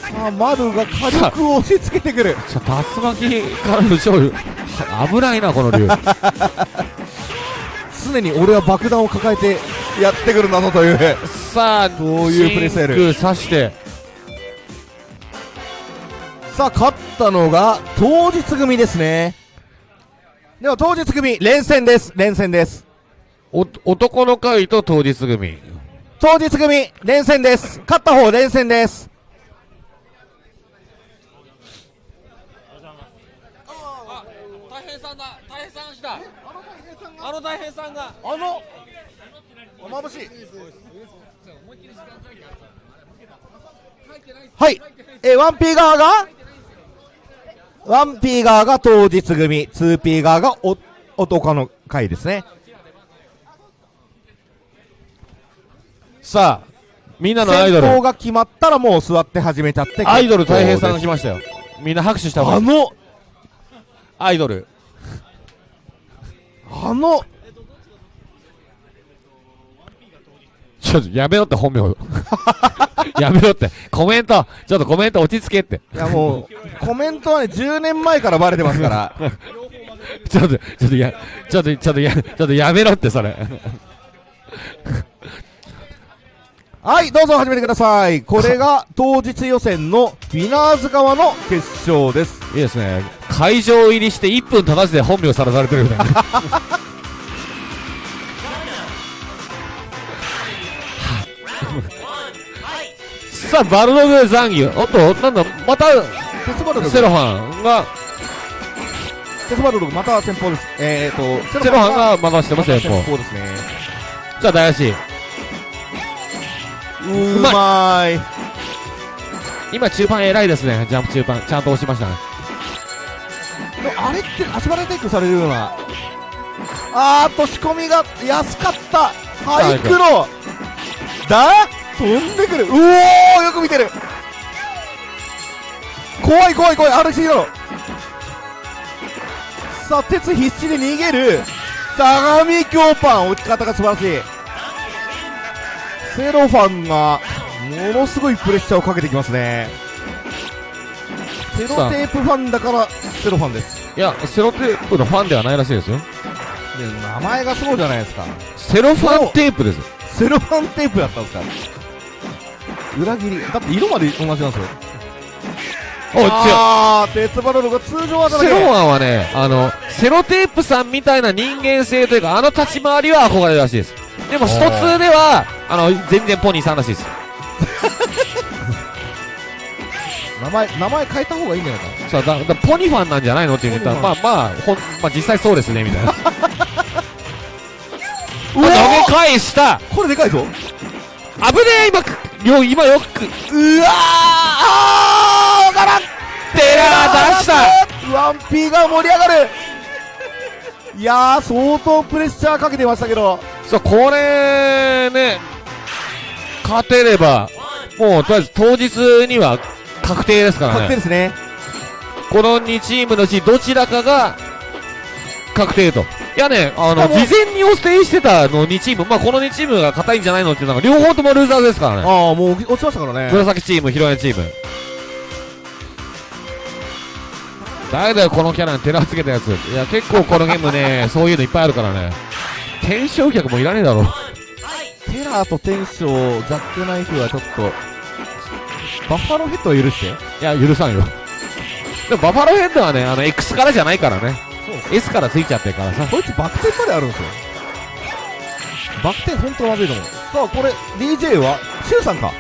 さあ丸が火力を押し付けてくる。さあ竜巻からの勝利危ないなこの竜。常に俺は爆弾を抱えてやってくるんだぞというさあそういうプレースタイル。真空刺して。さあ勝ったのが当日組ですね。では当日組連戦です。連戦です。お男の会と当日組。当日組連戦です。勝った方連戦です。大変さんだ。大変さんした。あの大変さんが。あのまぶしい。はい。えー、1P 側が 1P 側が当日組。2P 側がお男の会ですね。さあみんなのアイドル。先行が決まったらもう座って始めちゃって。アイドル大変さんが結来ましたよ。みんな拍手したあのアイドル。あのちょっとやめろって本名 やめろって。コメント。ちょっとコメント落ち着けって。いやもうコメントはね10年前からバレてますから。ちょっとちょっとやちょっとちょっとやちょっとやめろってそれ。はいどうぞ始めてください。これが当日予選のウィナーズ側の決勝です。いいですね。会場入りして1分経たずで本名さらされてるみたさあバルログ残牛おっとなんだまたテスバルログセロハンが。テスバルログまた先方です。えーとセロハンが回してます先方先方ですね。じゃあ大足うまい。今中盤偉いですね。ジャンプ中盤。ちゃんと押しました。ねあれって足払いテイクされるような。あーっと仕込みが安かった。ハイクロだ？飛んでくる。うおーよく見てる。怖い怖い怖い。RC だろさあ鉄必死で逃げる。相模京パン落ち方が素晴らしい。セロファンがものすごいプレッシャーをかけてきますね。セロテープファンだからセロファンです。いやセロテープのファンではないらしいですよ。で名前がそうじゃないですか。セロファンテープですセロファンテープだったんですか？裏切り。だって色まで同じなんですよ。お強いあー鉄バロルが通常技だけセロワンはね、あの、セロテープさんみたいな人間性というか、あの立ち回りは憧れるらしいです。でも、スト2では、あの、全然ポニーさんらしいです。名前名前変えた方がいいんじゃないかさあ、だだポニファンなんじゃないの？って言ったら、まあまあ、ほん、まあ実際そうですね、みたいな。返した。これでかいぞ。危ねえ今く、よ、今よく、うわーあーわからん。テラー出した。ワンピーが盛り上がる。いやー相当プレッシャーかけてましたけど。そう、これね、勝てれば、もう、とりあえず当日には確定ですからね。確定ですね。この2チームのうちどちらかが確定と。いやね、あの、事前に予定してたの2チーム、まあ、この2チームが硬いんじゃないのっていうのが、両方ともルーザーですからね。ああもう落ちましたからね紫チーム、広谷チーム。誰だよ、このキャラに寺つけたやつ。いや、結構このゲームね、そういうのいっぱいあるからね。天正客もいらねえだろ。テラーとテンションジャックナイフはちょっとバッファローヘッドを許していや、許さんよ。でも、バファローヘッドはね、あの、X からじゃないからね。S からついちゃってるからさ。こいつバク転まであるんですよ。バク転本当まずいと思う。さあこれ DJ はシュウさんか？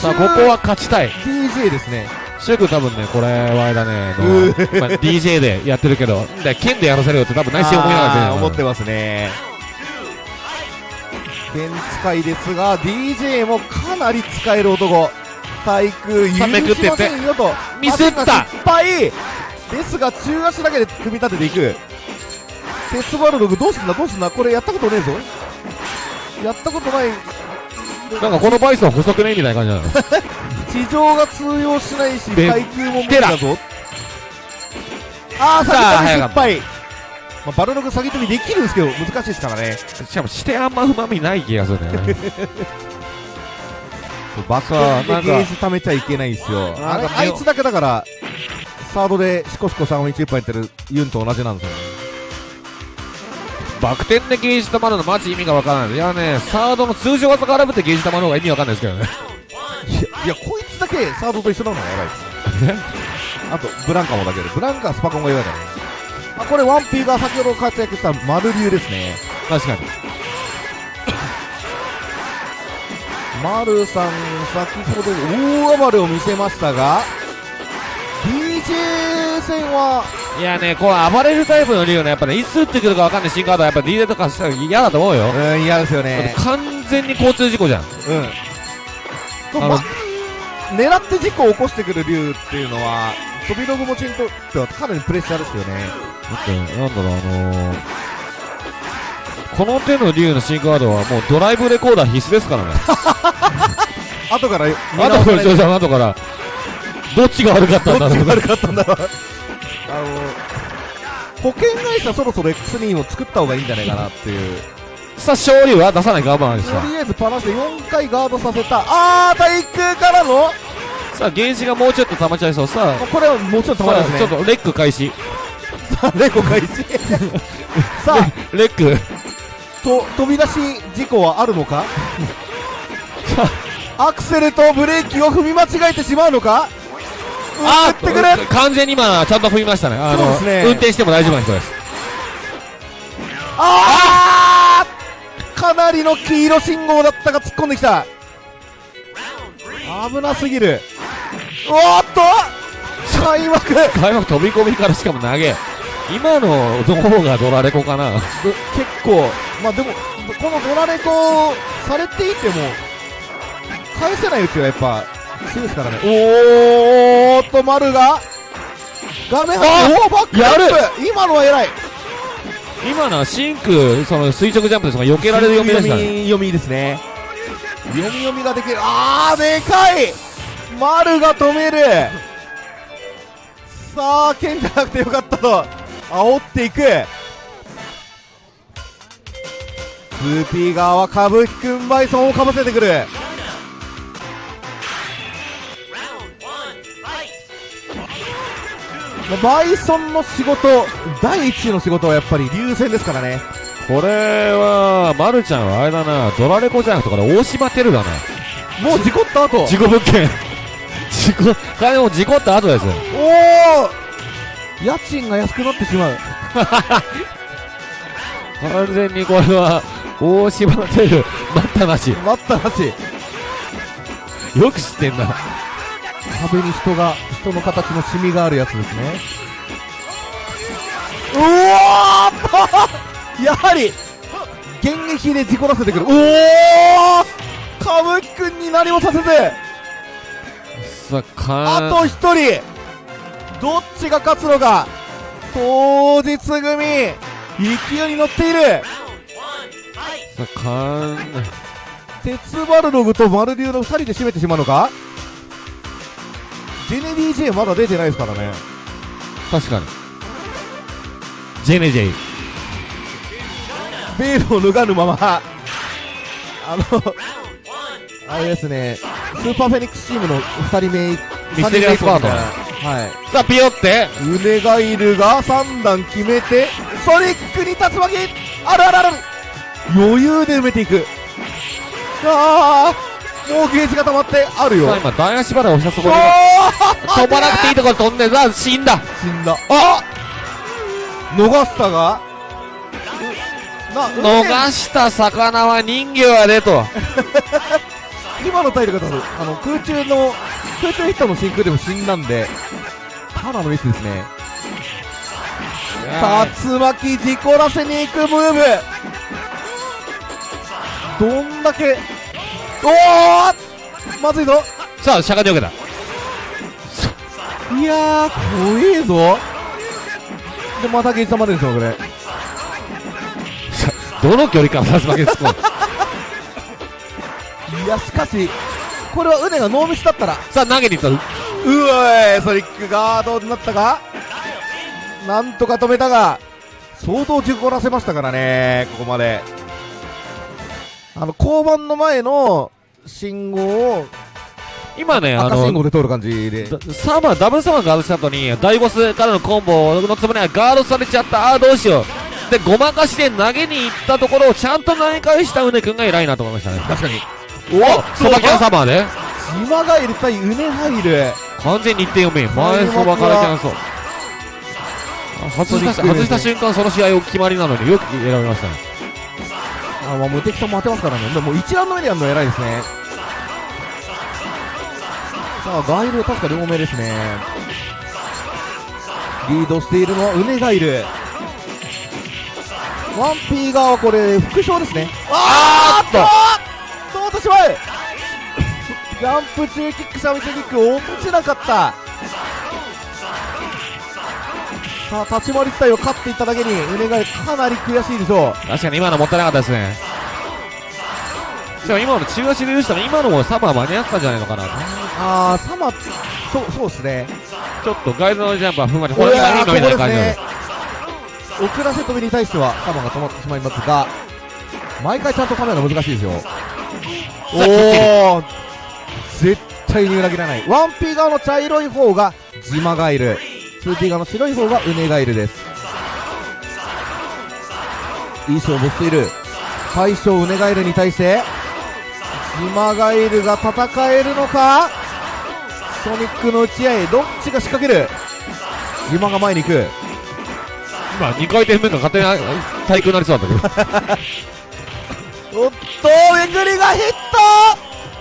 さあ、ここは勝ちたい。DJ ですね。シュウ君多分ね、これはあれだね、あのう まあ、DJ でやってるけど、で、剣でやらせるよって多分内心思いながらやってるよあー思ってますね。剣使いですが DJ もかなり使える男。対空許しませんよと。ミスった。失敗ですが中足だけで組み立てていく。鉄バルドグどうすんだどうすんだこれやったことねえぞ。やったことない。なんかこのバイソン細くねみたいな感じなの。地上が通用しないしで対空も無理だぞ。ああさあ失敗、まあ、バルログ先飛びできるんですけど難しいですからね。しかもしてあんまうまみない気がするんだよね。バッさあなんゲージ貯めちゃいけないんですよ。あいつだけだからサードでシコシコ3本1一本やってるユンと同じなんですよねバク転でゲージ溜まるのマジ意味がわからない。いやね、サードの通常技からぶってゲージ溜まる方が意味わかんないですけどね。いや こいつだけサードと一緒なのがやばいです あとブランカもだけどブランカはスパコンが弱いからねあこれワンピーが先ほど活躍したマル流ですね確かに。マルさん先ほど大暴れを見せましたが DJ 戦はいやね、こう暴れるタイプのリオね、やっぱね、いつ打ってくるかわかんない新カードはやっぱ DJ とかしたら嫌だと思うよ。うん嫌ですよね完全に交通事故じゃん。うんま狙って事故を起こしてくる竜っていうのは飛び道具持ちにとってはかなりプレッシャーですよねだって、なんだろう、あのー、この手の竜の新カードはもうドライブレコーダー必須ですからね。後から見あとから、後から、どっちが悪かったんだろうどっちが悪かったんだろう。あの保険会社そろそろ X2 を作った方がいいんじゃないかなっていう。さあ、勝利は出さない我慢でした。とりあえずパラシで4回ガードさせた。あー対空からの？さあ、ゲージがもうちょっと溜まっちゃいそう。さあ、これはもうちょっとさあ止まりますね。ちょっとレック開始。さあレコ開始。さあ。レック。と飛び出し事故はあるのか？アクセルとブレーキを踏み間違えてしまうのか？あ打ってくる完全に今、ちゃんと踏みましたね。あの、ね。運転しても大丈夫な人です。あーかなりの黄色信号だったが突っ込んできた。危なすぎる。おーっと開幕。開幕飛び込みからしかも投げ。今のどこがドラレコかな。結構まあでもこのドラレコされていても返せないうちはやっぱ強いですからね。おーっと丸が。画面あおおバックアップ。今のは偉い。今のはシンク、その垂直ジャンプですが避けられる読みでしたね。読み読みですね。読み読みができる。あーでかい。丸が止める。さあ剣じゃなくてよかったと。煽っていく。2P 側は歌舞伎くんバイソンをかぶせてくるバイソンの仕事第一の仕事はやっぱり流線ですからねこれは、まるちゃんはあれだな、ドラレコじゃなくて、これ大島テルだな。もう事故った後事故物件。事故、金も事故った後ですよ。おお家賃が安くなってしまう 完全にこれは、大島テル、待ったなし。待ったなしよく知ってんな。壁に人が人の形のシミがあるやつですね。うわーやはり現役で事故らせてくる。おお歌舞伎くんに何もさせてさあ、かあと一人どっちが勝つのか。当日組勢いに乗っている。さあ、かん、鉄バルログとマルリュウの2人で締めてしまうのか？ジェネ DJ まだ出てないですからね。確かに。ジェネジェイベールを脱がぬまま。あのあれですね。スーパーフェニックスチームの2人目ミステリアスパートはい。さあピヨって。ウネガイルが3段決めてソニックに竜巻あるあるある。余裕で埋めていく。ああもうゲージが溜まってあるよ。今大足払いをしたそこで。飛ばなくていいところ飛んでさあ死んだ。死んだ。あ逃したが。逃した魚は人魚やでと。今の体力だとあの空中の空中ヒットの真空でも死んだんでただのミスですね。竜巻事故らせに行くムーブ。どんだけおおまずいぞ。さあしゃがによけたいやー怖えぞ。でまたゲージ溜まるんですよこれ。どの距離から竜巻ですか？いやしかしこれはウネがノーミスだったら。さあ投げに行ったうわいソニックガードになったか？なんとか止めたが相当事故らせましたからねここまであの交番の前の信号を今ねあ赤信の号で通る感じで。だサマーダブルサマーガードした後に大ボスからのコンボのつもりがガードされちゃった。あーどうしよう。でごまかして投げに行ったところをちゃんと投げ返したウネ君が偉いなと思いましたね。確かに。おそばキャンサマーで。島ガイル対ウネハイル完全に1点読め前そばからキャンソあ外した外した瞬間その試合を決まりなのによく選びましたねあまあ無敵さんも当てますからね。でも一覧の上でやるの偉いですね。さあガイル確か両目ですね。リードしているのはウネガイル。ワンピー側はこれ副賞ですね。あーっと。通ってしまうジャンプ中キックシャミチキック落ちなかったさあ立ち回り自体を勝っていっただけにウネガイルかなり悔しいでしょう。確かに今のもったいなかったですね。しかも今の中足で許したら今のもサマー間に合ってたんじゃないのかなあーサマそうそうですね。ちょっとガイドのジャンプはふんわりほこれら今みたいな感じなのね遅らせ飛びに対してはサマが止まってしまいますが毎回ちゃんとカメラ難しいですよ。おお絶対に裏切らない。1P 側の茶色い方がジマガイル 2P 側の白い方がウネガイルです。いい勝負している。大将ウネガイルに対してジマガイルが戦えるのか？ソニックの打ち合いどっちが仕掛ける？ジマが前に行く。今2回転目が勝手に対空になりそうだったけど。おっとめぐりがヒッ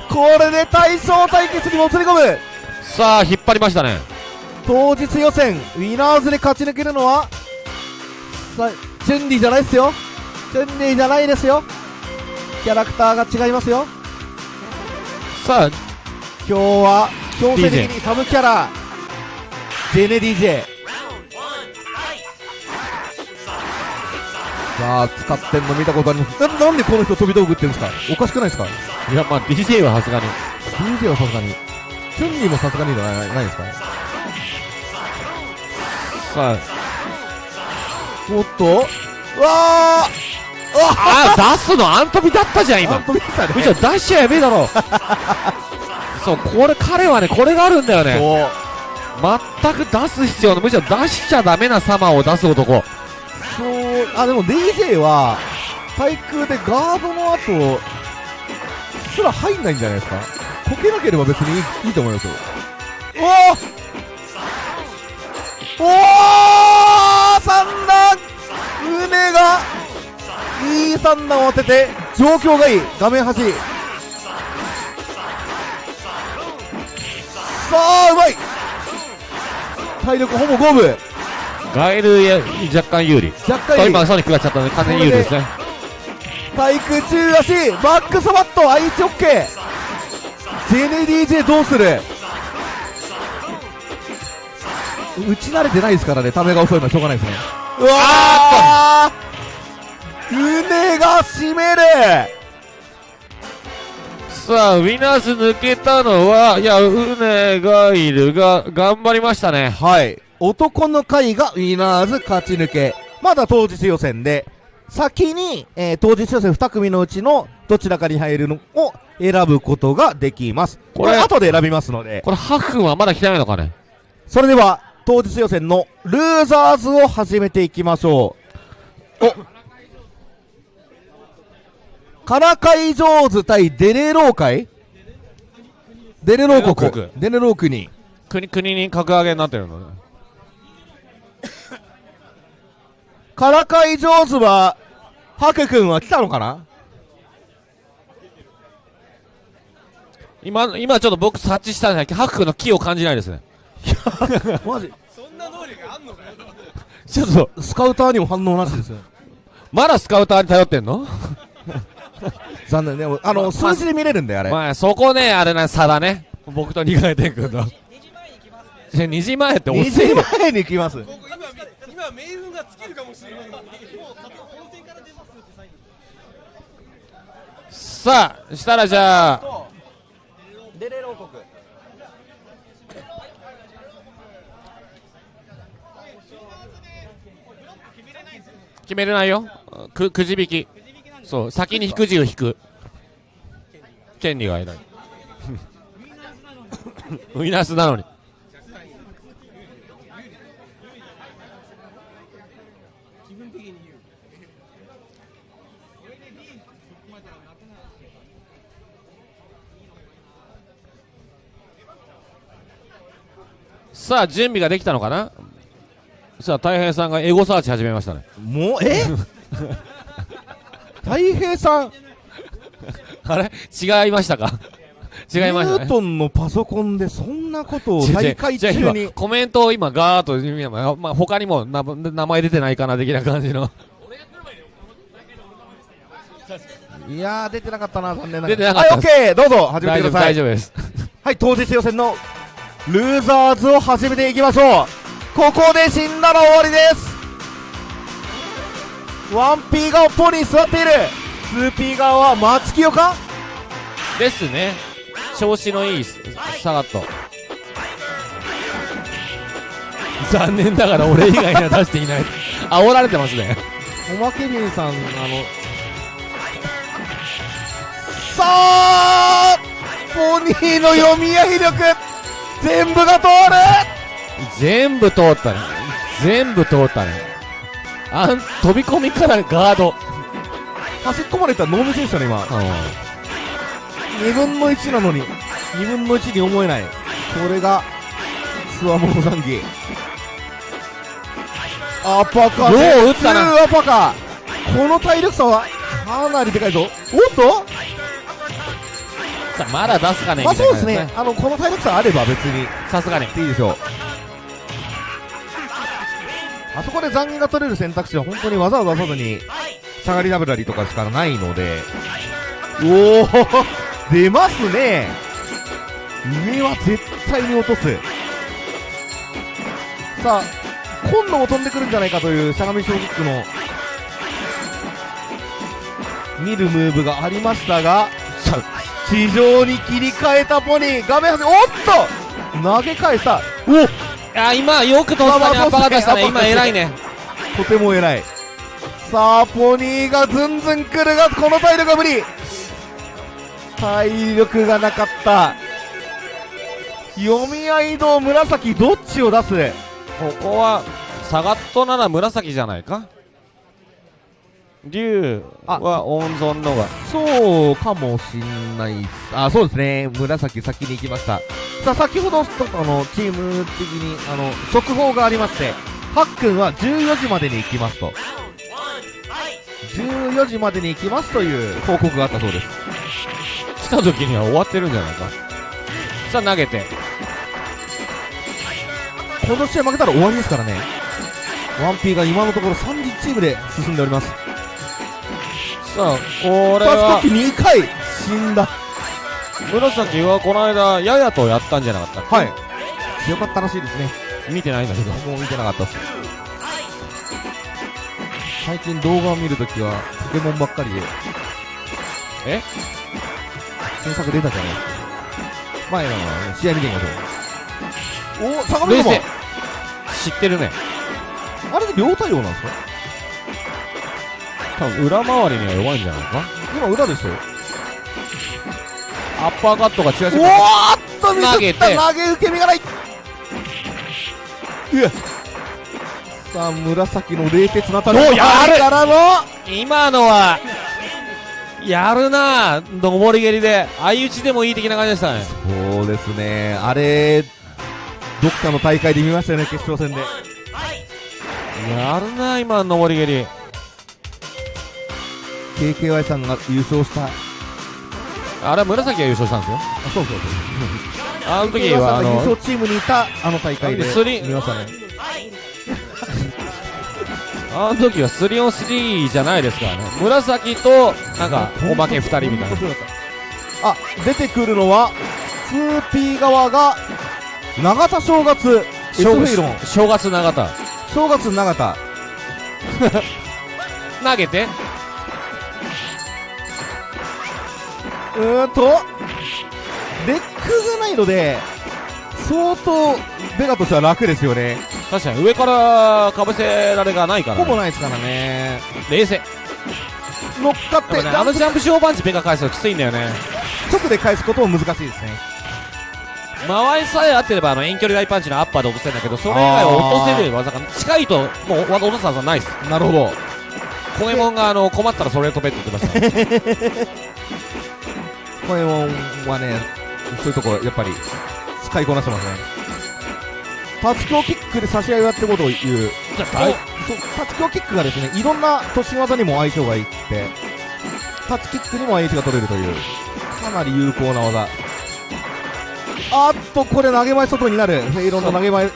ト！これで大将対決にもつれ込む。さあ引っ張りましたね当日予選ウィナーズで勝ち抜けるのはさチュンリーじゃないですよ。チュンリーじゃないですよ。キャラクターが違いますよ。さあ今日は強制的にサブキャラジェネ DJ さあ使ってんの見たことあります？ななんでこの人飛び道具ってんですか？おかしくないですか？いやまあ DJ はさすがに。DJ はさすがに。チュンリーもさすがにじゃないないですか？さあおっと？うわー。あー出すのアントビだったじゃん今。あ飛びましたね。むしろ出しちゃやべえだろ。そうこれ彼はねこれがあるんだよね。全く出す必要のむしろ出しちゃダメなサマーを出す男。そう。あでも DJ は対空でガードの後すら入んないんじゃないですか？こけなければ別にいいいいと思いますよ。おおおー三段。ウネがいい三段を当てて状況がいい。画面端。さあうまい。体力ほぼ五分。ガエルや若干有利。若干いい今ソニックがちゃったので完全に有利ですね。対空中足バックサバット愛知オッケー。ジェネ DJ どうする？打ち慣れてないですからねためが遅いのはしょうがないですね。うわーうねが締める。さあウィナーズ抜けたのはいやウネガイルが頑張りましたね。はい。男の会がウィナーズ勝ち抜け。まだ当日予選で、先に、えー当日予選2組のうちのどちらかに入るのを選ぶことができます。これ、これ後で選びますので、これ、ハフ君はまだ来てないのかね。それでは、当日予選のルーザーズを始めていきましょう。おからかい上手対デレロー会？デレローデレロー国国。デレロー国。国、国に格上げになってるのね。からかい上手は、ハク君は来たのかな？今、今ちょっと僕察知したんですけど、ハフ君の気を感じないですね。マジちょっと、スカウターにも反応なしですよ。まだスカウターに頼ってんの？残念ね。あの、ま数字で見れるんだよ、あれ。まあ、そこね、あれな、差だね。僕と二階天君の。2時前って遅2い時よ。前に来ます。今今メールが尽きるかもしれないさあ、したらじゃあ、デレロー国。決めれないよ。く、くじ引き。そう、先に引く字を引く。権利がいない。ウィナスなのに。さあ、準備ができたのかな？さあ、大平さんがエゴサーチ始めましたね。もう、え？太平さん、あれ？違いましたか？違いましたねニュー。トンのパソコンでそんなことを大会中に。コメントを今ガーッと今、まあまあ、他にもな名前出てないかな的な感じの いやー、出てなかったな、残念ながら。出てなかったはい、オッケーどうぞ、始めてください。大丈夫ですはい、当日予選のルーザーズを始めていきましょう。ここで死んだら終わりです。1P がポに座っている。2P 側は松清か？ですね。調子のいいサガット。残念ながら俺以外には出していない。煽られてますね。おまけびんさん、あの、さあポニーの読み合い力全部が通る全部通ったね全部通ったねあん飛び込みからガード端っこまでいったらノーム選手だね、今。う2分の1なのに、2分の1に思えない。これが、スワモーザンギ。アパカよう打ったなアパカこの体力差は、かなりでかいぞ。おっと？んさあまだ出すかねまあみたいうですね。あの、この体力差あれば別に、さすがにいいでしょう。あそこで残銀が取れる選択肢は本当に技を出さずに、しゃがりダブラリとかしかないので、おお出ますね。上は絶対に落とす。さあ、今度も飛んでくるんじゃないかというしゃがみ正直の、見るムーブがありましたが、さ地上に切り替えたポニー、画面端、おっと！投げ返した。おあ今よくとっさにアッパ出したね今偉いねとても偉い。さあ、ポニーがずんずん来るが、この体力が無理。体力がなかった。読み合いの紫、どっちを出す？ここはサガットなら紫じゃないか？竜は温存のがそうかもしんないっす。あ、そうですね。紫先に行きました。さあ、先ほど、ちょっとあの、チーム的に、あの、速報がありまして、ハックンは14時までに行きますと。14時までに行きますという報告があったそうです。来た時には終わってるんじゃないかさあ投げてこの試合負けたら終わりですからね。1P が今のところ30チームで進んでおります。これパスコはッキ2回死んだ。紫はこの間ややとやったんじゃなかったはい。強かったらしいですね。見てないんだけどもう見てなかったっす。最近動画を見るときは、ポケモンばっかりで。え？新作出たじゃないですか。前の試合見てみましょう。お、相模冷様静知ってるねあれで両対応なんですか？多分裏回りには弱いんじゃないか？今裏でしたよ。アッパーカットが違うおーっとミスった。投げて。投げ受け身がない。うわさあ紫の冷徹なおやる。からの今のはやるな。上り蹴りで。相打ちでもいい的な感じでしたね。そうですね。あれどっかの大会で見ましたよね決勝戦で。やるな今の上り蹴り KKY さんが優勝した。あれは紫が優勝したんですよ。あそうそうそう。あの時はあの勝チームにいたあの大会で。見ましたね。あの時は 3on3 じゃないですからね。紫となんかおまけ2人みたいな。あ出てくるのは 2P 側が永田正月ン。正月永田。正月永田。投げてうーんとレックがないので相当ベガとしては楽ですよね。確かに上からかぶせられがないから、ほぼね、ないですからね。冷静。乗っかってねあのジャンプショーパンチベガ返すのきついんだよね。直で返すことも難しいですね。間合いさえ合ってればあの遠距離大パンチのアッパーで落とせるんだけどそれ以外は落とせる技が近いともう落とす技ないっす。なるほど。コエモンがあの困ったらそれ飛べって言ってましたこれはねそういうところやっぱり使いこなしてますね。立ち強キックで差し合いをやってことを言う。じゃあそう立ち強キックがですねいろんな突進技にも相性がいいってタッチキックにも相手が取れるというかなり有効な技。あっとこれ投げ前外になる。フェイロンの投げ前の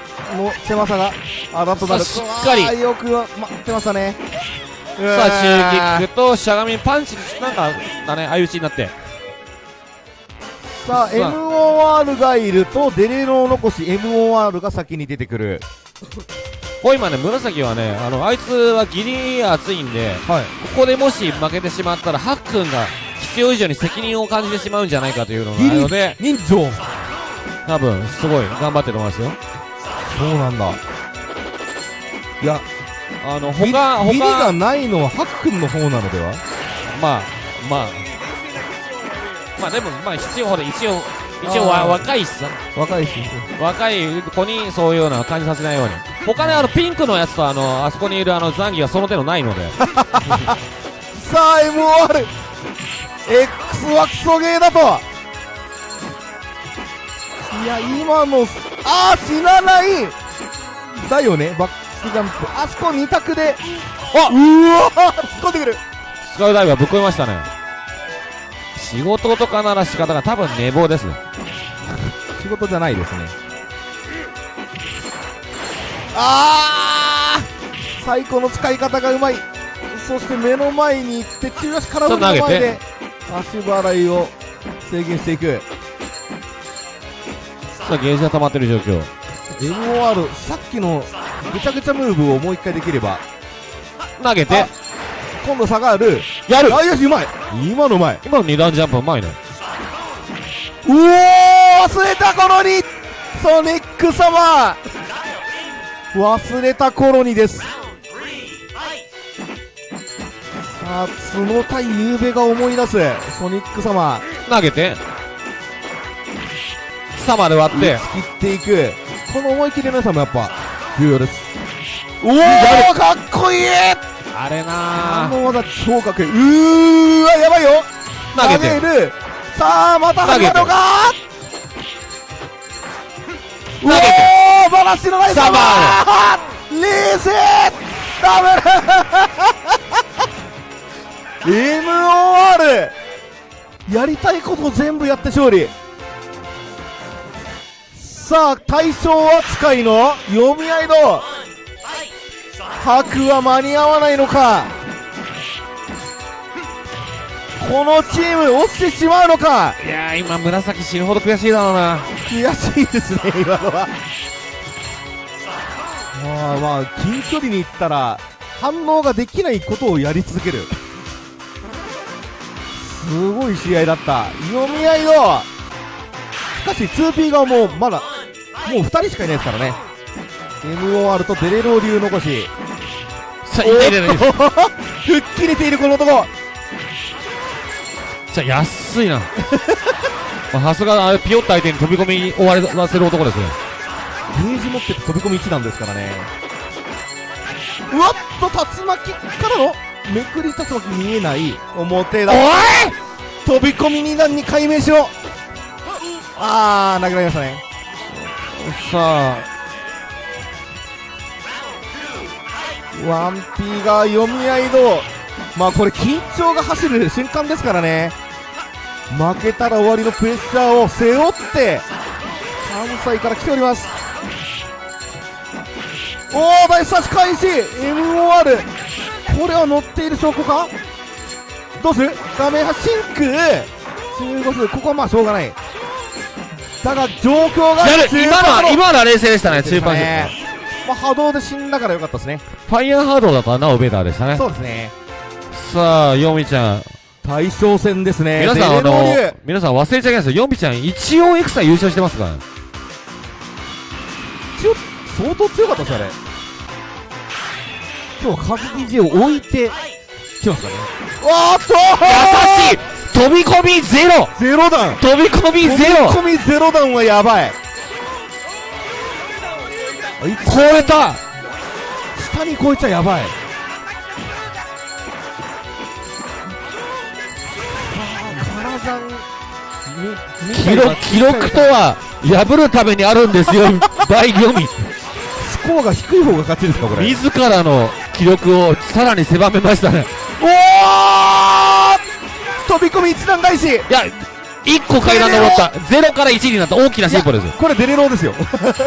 狭さがあだとなる。しっかり。よく待ってましたね。さあ中キックとしゃがみパンチなんかだね。相打ちになってさあ MOR がいるとデレロを残し MOR が先に出てくる。こう今ね紫はねあのあいつはギリ熱いんではい。ここでもし負けてしまったらハックンが必要以上に責任を感じてしまうんじゃないかというのがあるので人情多分すごい頑張ってると思いますよ。そうなんだ。いやあのビ他。ビリが他ないのはハックンの方なのでは？まあまあまあでもまあ必要ほど一応一応わ若いしさ若いし若い子にそういうような感じさせないように。他ねあのピンクのやつとあのあそこにいるあのザンギはその手のないので。さあ MOR X はクソゲーだと。いや今のあー死なない。だよね。バックジャンプ。あそこ二択で。あうわー突っ込んでくる。スカウダイブはぶっ込みましたね仕事とかなら仕方が多分寝坊ですね。仕事じゃないですね。あー！最高の使い方がうまい。そして目の前に行って中足からの前で足払いを制限していく。さあゲージが溜まってる状況。MOR さっきのぐちゃぐちゃムーブをもう一回できれば。投げて。あ今度下がる。やる。あよしうまい。今のうまい。今の二段ジャンプうまいね。うおー忘れた頃に。ソニック様。忘れた頃にです。さあ角対ゆうべが思い出す。ソニック様。投げて。サマで割って。切っていく。この思い切りの良さもやっぱ重要です。おおかっこいいあれな。あの技超かっこいいうーわやばいよ。投げてるさあまた始まるのか。投げておーバラシのないサバ冷静ダブル。MOR やりたいことを全部やって勝利。さあ対象扱いの読み合いの白は間に合わないのか？このチーム落ちてしまうのか？いやー今紫死ぬほど悔しいだろうな。悔しいですね今のは。まあまあ近距離に行ったら反応ができないことをやり続ける。すごい試合だった。読み合いのしかし 2P 側もまだもう2人しかいないですからね。MOR とデレロ流残しさあ痛い痛い痛いおっと吹っ切れているこの男。じゃあ安いな。まあさすがあれピヨッと相手に飛び込みに終わらせる男ですね。ゲージ持ってて飛び込み1なんですからね。うわっと竜巻からのめくり竜巻見えない表だ。おい！飛び込み2段に解明しろ。あー投げられましたね。さあワンピーが読み合いのまあこれ緊張が走る瞬間ですからね。負けたら終わりのプレッシャーを背負って関西から来ております。おお大差し返し MOR これは乗っている証拠か?どうする?画面発真空中5数ここはまあしょうがない。だが状況がやる今のは中今のは冷静でしたね中盤まあ波動で死んだからよかったですねファイヤーハードだったらなおベーターでしたね。そうですね。さあヨミちゃん。大将戦ですね。皆さんあの流皆さん忘れちゃいけないですよ。ヨミちゃん一応エクサ優勝してますから。強相当強かったですよあれ。今日はカズ DJ を置いて来ますかね。わーっと！優しい！飛び込みゼロ！ゼロ弾。飛び込みゼロ！飛び込みゼロ弾はやばい。超えた下に超えちゃやばい。記録記録とは破るためにあるんですよ大読みスコアが低い方が勝ちですかこれ。自らの記録をさらに狭めましたね。おー飛び込み一段返し。いや1個階段登った。0から1になった。大きな進歩です。これデレローですよ。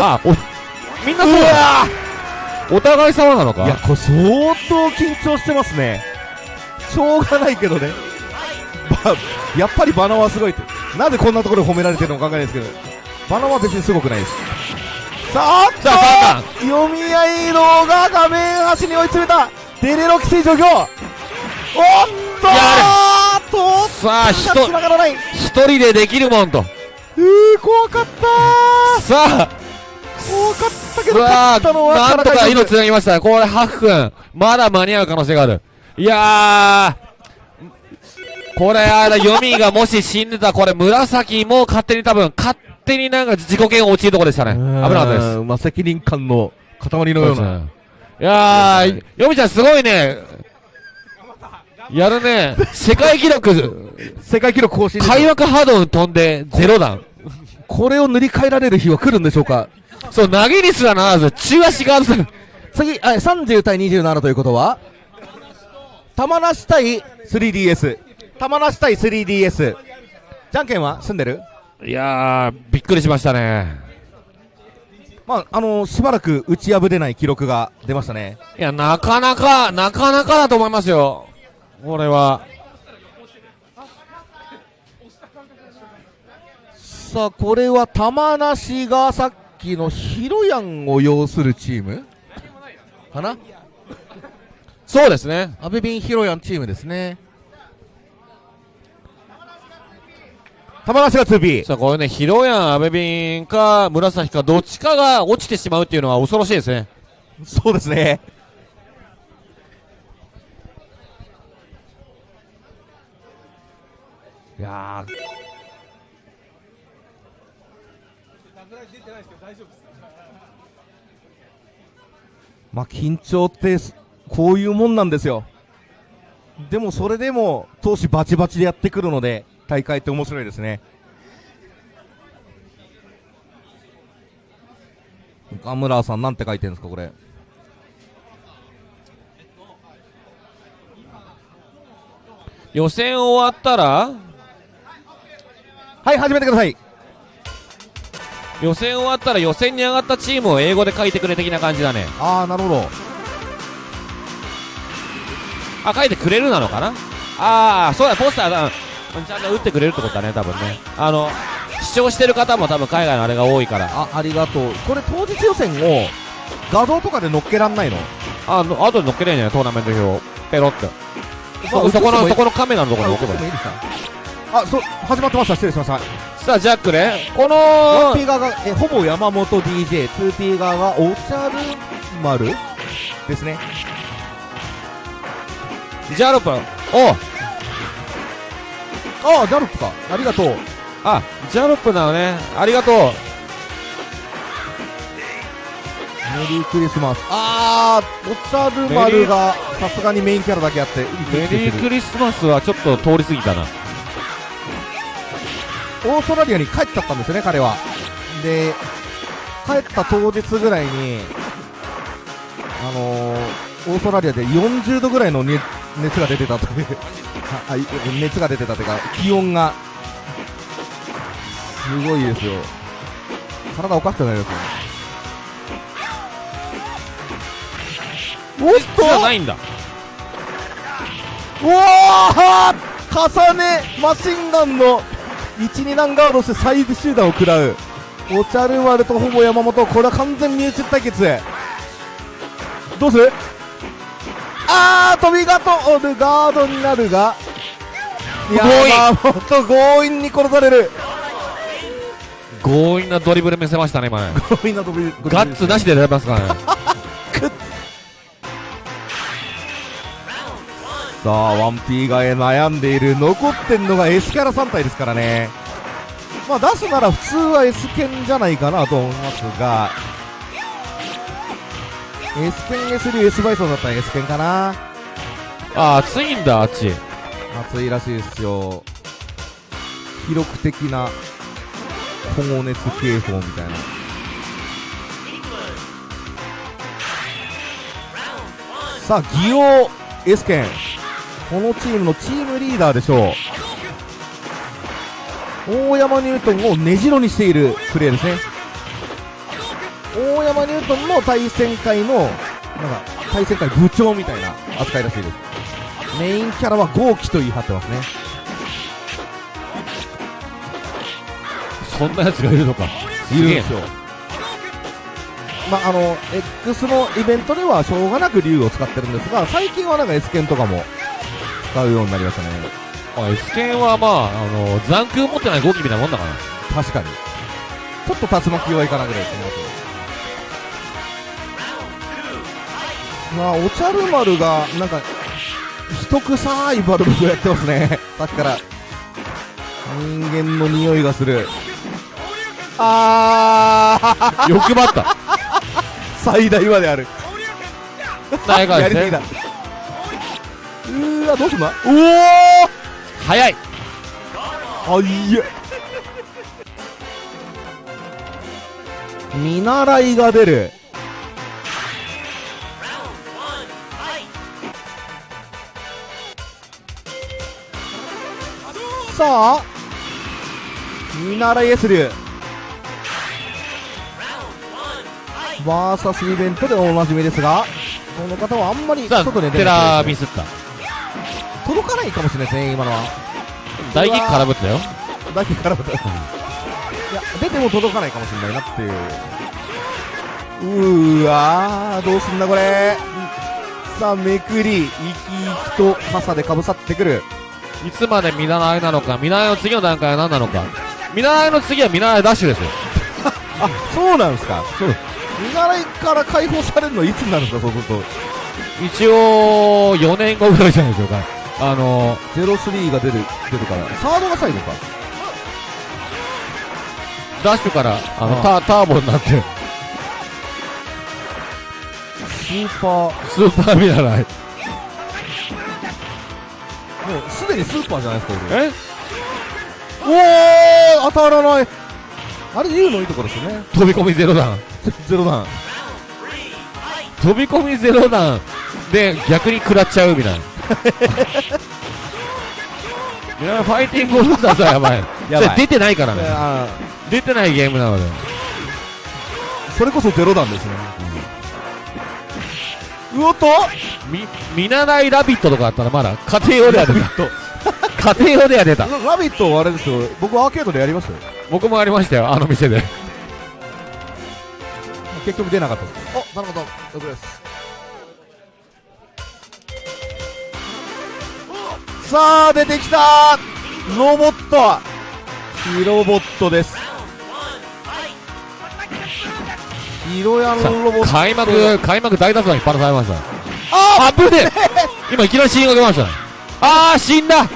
あおみんなそううだわお互い様なのいやかこれ相当緊張してますね。しょうがないけどね。ばやっぱりバナはすごいって。なぜこんなところで褒められてるのかわかんないですけど。バナは別にすごくないです。さあさあ三読み合いのが画面端に追い詰めた。デレロ規制状況おっとやとさあひとつながらない。一人でできるもんと。うー怖かったさあ怖かったけど勝ったのはなんとか体命つなぎました。これハフ君まだ間に合う可能性がある。いやー。これあれ読みがもし死んでたこれ紫も勝手に多分勝手になんか自己嫌悪陥るとこでしたね。危なかったです。まあ責任感の塊のような。いやー、ヨミちゃんすごいね。やるね。世界記録、世界記録更新開幕ハード飛んでゼロ弾。これを塗り替えられる日は来るんでしょうかそう、投げにすらならず、中足がある。次、あ30対27ということは、玉梨対 3DS。玉梨対 3DS。じゃんけんは？済んでる？いやー、びっくりしましたね。まあ、あのーしばらく打ち破れない記録が出ましたね。いや、なかなか、なかなかだと思いますよ。これは。さあ、これは玉梨がさっきのヒロヤンを要するチーム？かな？そうですね。アベビンヒロヤンチームですね。玉梨が 2B。さあ、これね、ヒロヤン、アベビンか、紫か、どっちかが落ちてしまうっていうのは恐ろしいですね。そうですね。いやーまあ緊張ってすこういうもんなんですよ。でもそれでも投手バチバチでやってくるので大会って面白いですね。岡村さんなんて書いてるんですかこれ。予選終わったら、はい始めてください。予選終わったら予選に上がったチームを英語で書いてくれ的な感じだね。ああなるほど。あ、書いてくれるなのかな？ああ、そうだ、ポスターだ。うんちゃんと打ってくれるってことだね、多分ね。あの、視聴してる方も多分海外のあれが多いから。あありがとう。これ当日予選を画像とかで載っけらんないの？あ、の後で乗っけれんじゃない？トーナメント表。ペロって。そこの、そこのカメラのところに置けばいい。あ、そう、始まってました。失礼しました。さあ、ジャックね。この 1P 側が、え、ほぼ山本 DJ、2P 側がお茶る丸ですね。ジャロップおう。ああジャロップか。ありがとう。あジャロップなのね。ありがとう。メリークリスマス。あーお茶る丸がさすがにメインキャラだけあってメリークリスマスはちょっと通り過ぎたなオーストラリアに帰っちゃったんですよね彼は。で帰った当日ぐらいにあのー、オーストラリアで40度ぐらいの熱熱が出てたという。熱が出てたというか気温が。すごいですよ。体おかしくなりますよ。ねおっと！じゃないんだ。うわー！重ねマシンガンの12段ガードしてサイズ集団を食らう。お茶る丸とほぼ山本これは完全身内対決どうする？あー飛びがとるガードになるが。いや強引山本強引に殺される。強引なドリブル見せましたね今ね 強引な飛びガッツなしで出ますからねさあ 1P が悩んでいる残ってんのが S キャラ3体ですからね。まあ出すなら普通は S 剣じゃないかなと思いますが。S 剣 S 流 S バイソンだったら S 剣かな。あ暑いんだあっち。暑いらしいですよ。記録的な保護熱警報みたいな。さあギオ S 剣このチームのチームリーダーでしょう。大山ニュートンを根城にしているプレーですね。大山ニュートンの対戦会のなんか対戦会部長みたいな扱いらしいです。メインキャラは豪輝と言い張ってますね。そんなやつがいるのか。いるんですよ。まああの X のイベントではしょうがなく竜を使ってるんですが最近はなんか S 剣とかも使うようになりましたね。あ S 剣はまああの残空持ってないゴキみたいなもんだから。確かに。ちょっと竜巻弱いかなぐらいですねまあお茶る丸がなんか一臭いバルブをやってますね。さっきから。人間の匂いがする。あー。欲張った。最大まである。大概ですね。やりすぎだうーわどうすんだう早い。おーあいえ。見習いが出る。さあ見習い S 流バーサスイベントでおなじみですがこの方はあんまり外に出テないラミスった届かないかもしれないですね今のは。大激空振ってたよ。だけからまた。いや出ても届かないかもしれないなっていう。うーわーどうすんだこれ。さあめくり生き生きと傘でかぶさってくる。いつまで見習いなのか見習いの次の段階は何なのか。見習いの次は見習いダッシュですよ。あそうなんですか。そう。見習いから解放されるのいつになるんですかそうすると。一応4年後ぐらいじゃないでしょうかあの03が出る出るから。サードが最後か。ダッシュからあのあタターボになって。スーパー。スーパー見習い。もうすでにスーパーじゃないですか俺。え？おー当たらない。あれ言うのいいところですよね。飛び込みゼロ弾。ゼロ段飛び込みゼロ弾で逆に食らっちゃうみたいない やファイティングオールスターズはやばい。やばい。出てないからね。あ出てないゲームなので。ーそれこそゼロ段ですね、うおっと。み見習いラビットとかあったらまだ家庭用では出た。家庭用では出た。ララビットはあれですよ。僕アーケードでやりましたよ。僕もありましたよ。あの店で。結局出なかった。ですおなるほど了解ですさあ出てきた。ロボット。ヒロボットです。ヒロヤロボット。開幕開幕大脱弾引っ張らされました。ああぶねえ。今いきなり死にかけました。ねあー死んだ。あ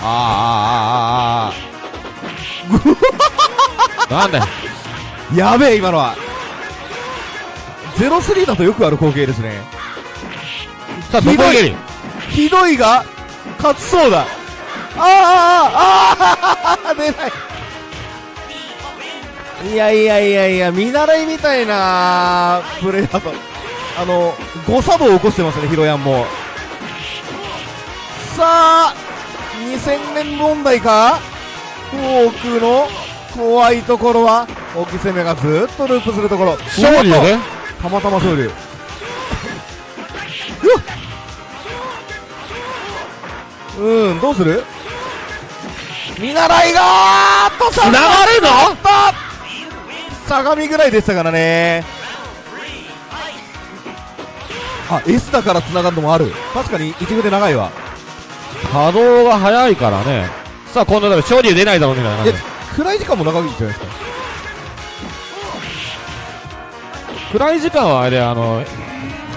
あああああ なんだよ。あやべえ今のは。03だとよくある光景ですねさあひどこ上げる。ひどい。が勝ちそうだ。ああああああ出ない。いやいやいやいや見習いみたいなプレーだとあの誤作動を起こしてますねヒロヤンも。さあ2000年問題か。フォークの怖いところは大き攻めがずっとループするところ。勝利だねたまたま勝利。うわっうんどうする？見習いがーっと繋がるの？相模ぐらいでしたからね。あ S だから繋がるのもある。確かに一部で長いわ。稼働が早いからね。さあ今度だ勝利出ないだろうみたいない感やじ暗い時間も長いんじゃないですか。暗い時間はあれであの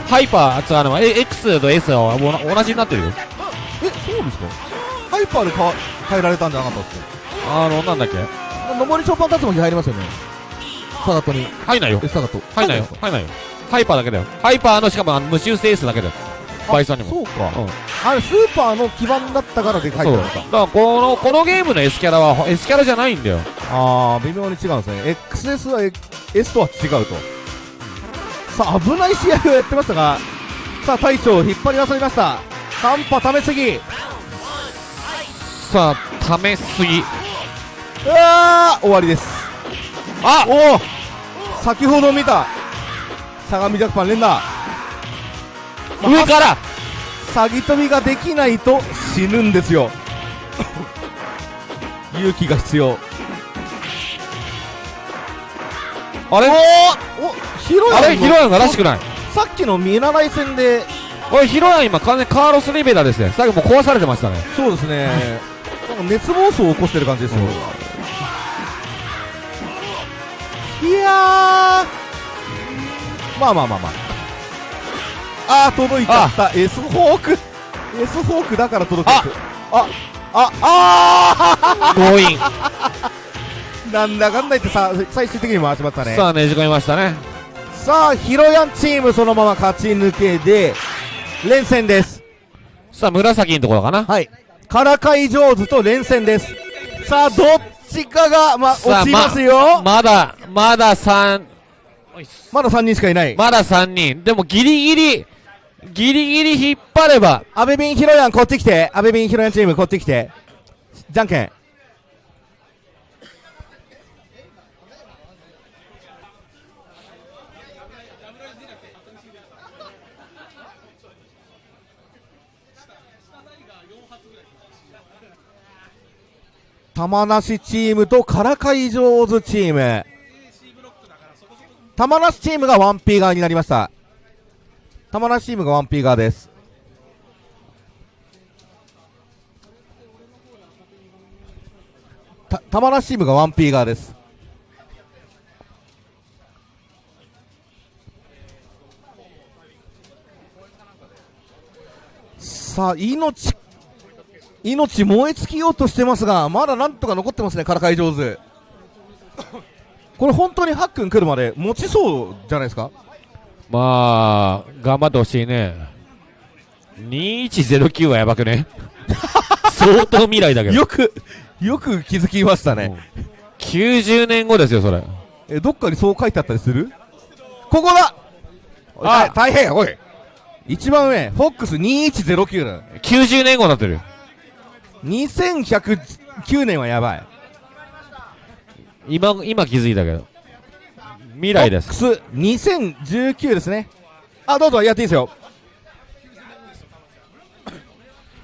ハイパーあつあのえ X と S はお同じになってるよ。えそうですか？ハイパーで変わ変えられたんじゃなかったですか？あのなんだっけ？上りショーパン竜巻入りますよね。サガットに。入んないよ。えサガット。入んないよ。入んないよ。ハイパーだけだよ。ハイパーのしかも無修正 S だけだよ。バイソンにも。そうか、うん。あれスーパーの基盤だったからで書いてそう。だからこのこのゲームの S キャラは S キャラじゃないんだよ。あー微妙に違うんですね。XS は S とは違うと。さあ危ない試合をやってましたがさあ大将を引っ張り出されました。半端ためすぎ。うさあためすぎわー終わりです。あ！おお先ほど見た相模ジャクパン連打。上から！詐欺飛びができないと死ぬんですよ。勇気が必要。あれ？おおヒロヤンの？あれ？ヒロヤンがらしくない？さっきの見習い戦で。おいヒロヤン今完全にカーロス・リベラですね。最後もう壊されてましたね。そうですねなんか熱暴走を起こしてる感じですよ、いやー。まあまあまあまあ。あー届いちゃった。S フォーク。S フォークだから届くんですあああ強引。なんだかんだ言ってさ最終的に回しましたね。さあねじ込みましたね。さあヒロヤンチームそのまま勝ち抜けで連戦です。さあ紫のところかな。はいからかい上手と連戦です。さあどっちかがま落ちますよ。まだまだ3まだ3人しかいない。まだ3人でもギリギリギリギリ引っ張れば。阿部ビンヒロヤンこっち来て。阿部ビンヒロヤンチームこっち来て。じゃんけん玉梨チームとからかい上手チーム。玉梨チームが 1P 側になりました。玉梨チームが 1P 側です。た玉梨チームが 1P 側です。さあ命命燃え尽きようとしてますがまだなんとか残ってますねからかい上手。これ本当にハックン来るまで持ちそうじゃないですか？まあ頑張ってほしいね。2109はやばくね？相当未来だけど。よくよく気づきましたね、90年後ですよそれ。えどっかにそう書いてあったりする？ここだ！ああ。大変おい。一番上フォックス2109だ。90年後になってるよ2109年はやばい。今今気づいたけど。未来です。フォックス2019ですね。あどうぞやっていいですよ。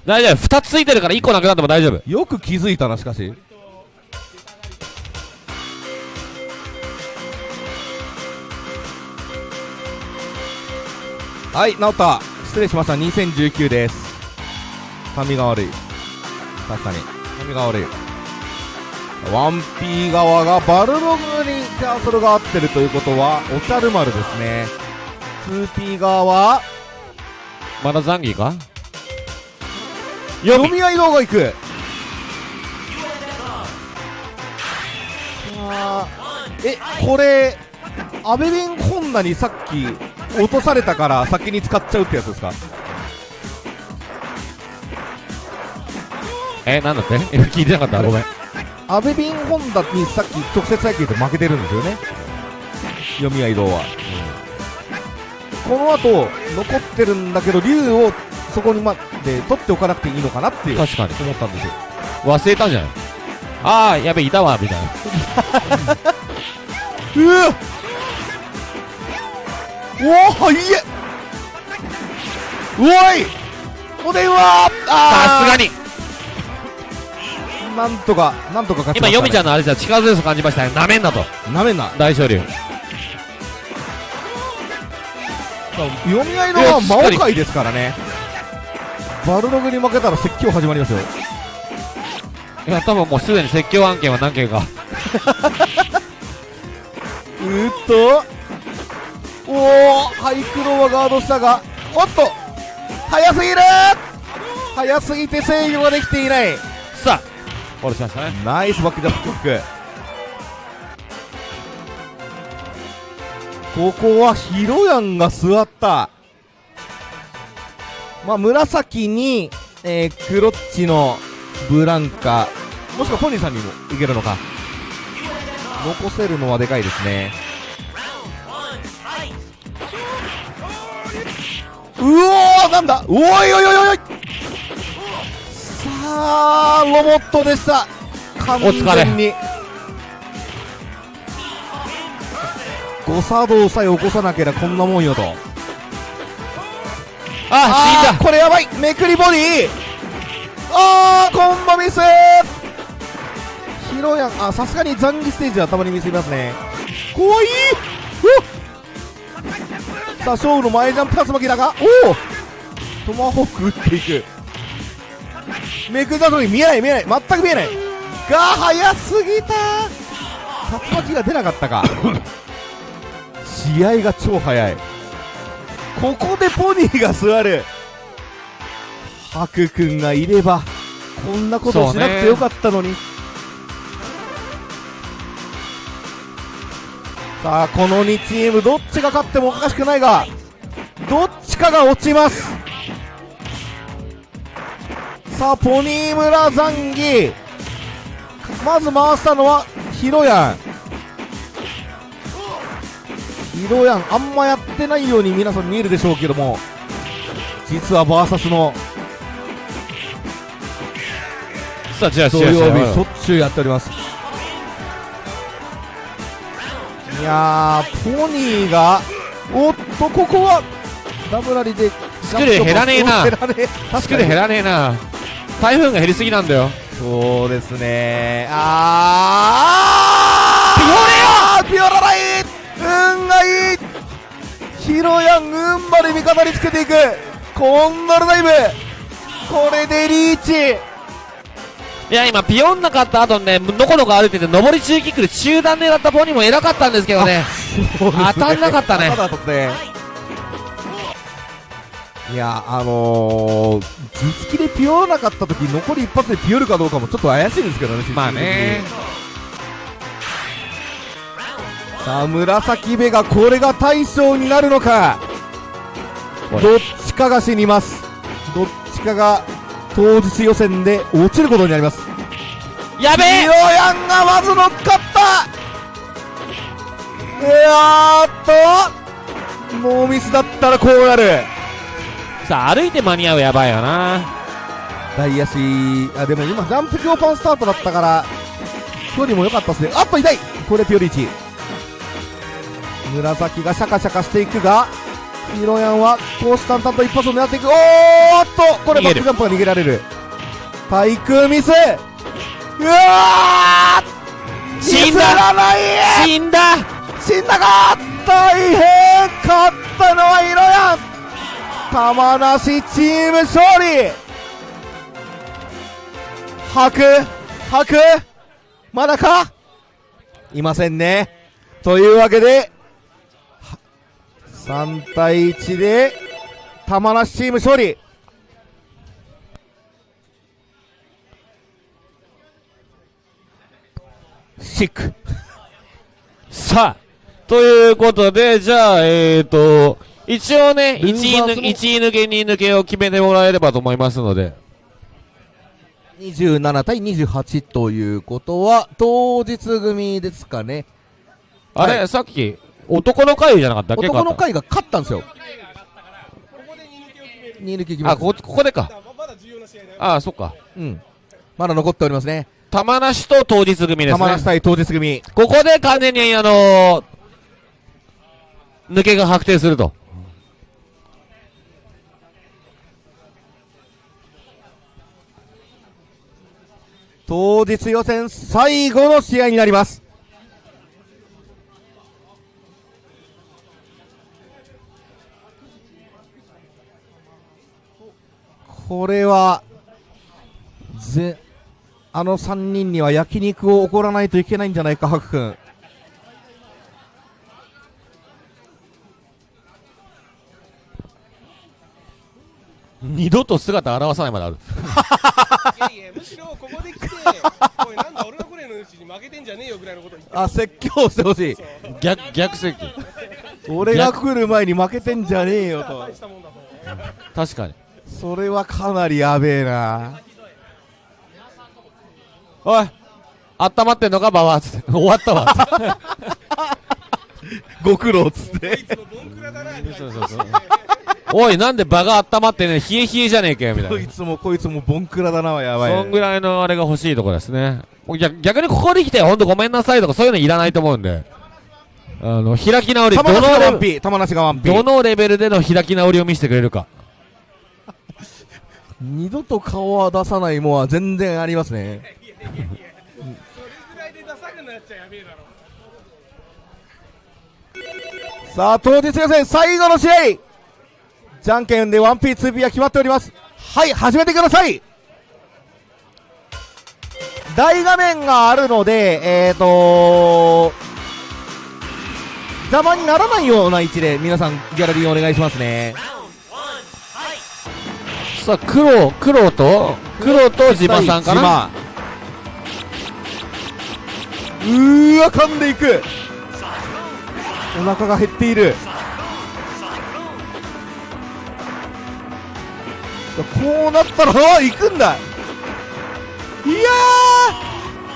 大丈夫。2つついてるから1個なくなっても大丈夫。よく気づいたなしかし。はい直った。失礼しました。2019です。髪が悪い確かに。髪が悪い。1P 側がバルログにキャンセルが合ってるということはおちゃる丸ですね。2P 側はまだザンギか？読み合い動画行く。えこれアベビンホンダにさっき落とされたから先に使っちゃうってやつですか？えなんだって？今 聞いてなかった？ごめん。アベビンホンダにさっき直接対決で負けてるんですよね。読み合い動は、この後残ってるんだけど竜をそこにまで取っておかなくていいのかなっていう。確かに。思ったんですよ。忘れたんじゃない？ああやべいたわみたいな。うわ！おおはいえうおい！お電話！あー！さすがになんとかなんとか勝ちました、ね、今ヨミちゃんのあれじゃ力強さ感じましたね。なめんなと。なめんな。大勝利。読み合いのは魔王界ですからね。バルログに負けたら説教始まりますよ。いや多分もうすでに説教案件は何件か。うーっと。おおハイクロはガードしたがおっと。早すぎる。早すぎて制御ができていない。さあフォローしましたね。ナイスバックジャンプキックここはヒロヤンが座った。まあ紫に、えー、クロッチのブランカ。もしくはポニーさんにもいけるのか。残せるのはでかいですね。うおーなんだ。おいおいおいおい。さあロボットでした。完全に。誤作動さえ起こさなければこんなもんよと。あ死んだ。ーこれやばい。めくりボディ。あーコンボミス。ヒロヤンあさすがに残儀ステージはたまにミスりますね。怖い。さあ勝負の前ジャンプ竜巻だがおお。トマホーク打っていくめくった時に見えない見えない。全く見えない。が早すぎた。竜巻が出なかったか。試合が超早い。ここでポニーが座る。ハク君がいればこんなことをしなくてよかったのに、さあこの2チームどっちが勝ってもおかしくないがどっちかが落ちますさあポニー村ザンギ。まず回したのはヒロヤン。ヒロヤンあんまやってないように皆さん見えるでしょうけども。実はバーサスのさあじゃあ土曜日しょっちゅうやっております。いやーポニーがおっとここはダブラリでスクー減らねえな。減らねえうスクー減らねえな台風が減りすぎなんだよ。そうですね。あー。ピオレよピオラライ運がいい。ヒロヤン運まで味方につけていく。コンドルダイブこれでリーチ。いや今ピヨンなかった後ねのこのこ歩いてて上り中キックで中段狙ったポニーも偉かったんですけどね。そうですね。当たんなかったね。当たんなかったねいやあのー、実機でピオらなかった時残り一発でピオるかどうかもちょっと怪しいんですけどねまあね。さあ紫部がこれが大将になるのか。どっちかが死にます。どっちかが当日予選で落ちることになります。やべえ。ピオヤンがまず乗っかった。いやーっとノーミスだったらこうなるさあ歩いて間に合うやばいよな。大足あでも今ジャンプ強パンスタートだったから距離も良かったですね。あっと痛い。これピオリーチ。紫がシャカシャカしていくがヒロヤンはこうしたんたんと一発を狙っていく。おーっとこれバックジャンプが逃げられる。対空ミス。うわー死んだ。ミスらない。死んだ。死んだか大変勝ったのはヒロヤン玉梨チーム勝利。吐く？吐く？まだか？いませんね。というわけで3対1で玉梨チーム勝利。シック。さあ、ということで、じゃあ、えーと、一応ね、1ルー位抜バーズも一位抜け、2位抜けを決めてもらえればと思いますので。27対28ということは当日組ですかねあれ、さっき、男の会じゃなかったっけ？男の会が勝ったんですよここで2抜けを決める2抜き決めあ、こ、ここでか。ままだ重要な試合だよあ、そっか。うんまだ残っておりますね玉梨と当日組ですね玉梨。対当日組ここで完全に、あのー、抜けが確定すると。当日予選最後の試合になります。これはぜあの3人には焼肉を怒らないといけないんじゃないかハク君。二度と姿現さないまである。いやいやむしろここで来ておいなんだ俺のこれのうちに負けてんじゃねえよぐらいのこと言ってあ説教してほしい逆、逆席。俺が来る前に負けてんじゃねえよと確かに。それはかなりやべえなおい温まってんのかババアつって。終わったわ。ご苦労っつって。おい、なんで場が温まってね、冷え冷えじゃねえかよ、みたいなこい。つもこいつもボンクラだなやばいそんぐらいのあれが欲しいところですね。逆逆にここに来て、ほんとごめんなさいとかそういうのいらないと思うんで。あの、開き直り、どのどのレベルでの開き直りを見せてくれるか。二度と顔は出さないもんは全然ありますね それぐらいでダサくなっちゃやべえだろさあ当日予選最後の試合。じゃんけんで 1P2P は決まっております。はい始めてください。大画面があるのでえーと邪魔にならないような位置で皆さんギャラリーお願いしますね。さあ、黒、黒と、黒と自馬さんかな。うーわ噛んでいくお腹が減っている。こうなったら行くんだ。いや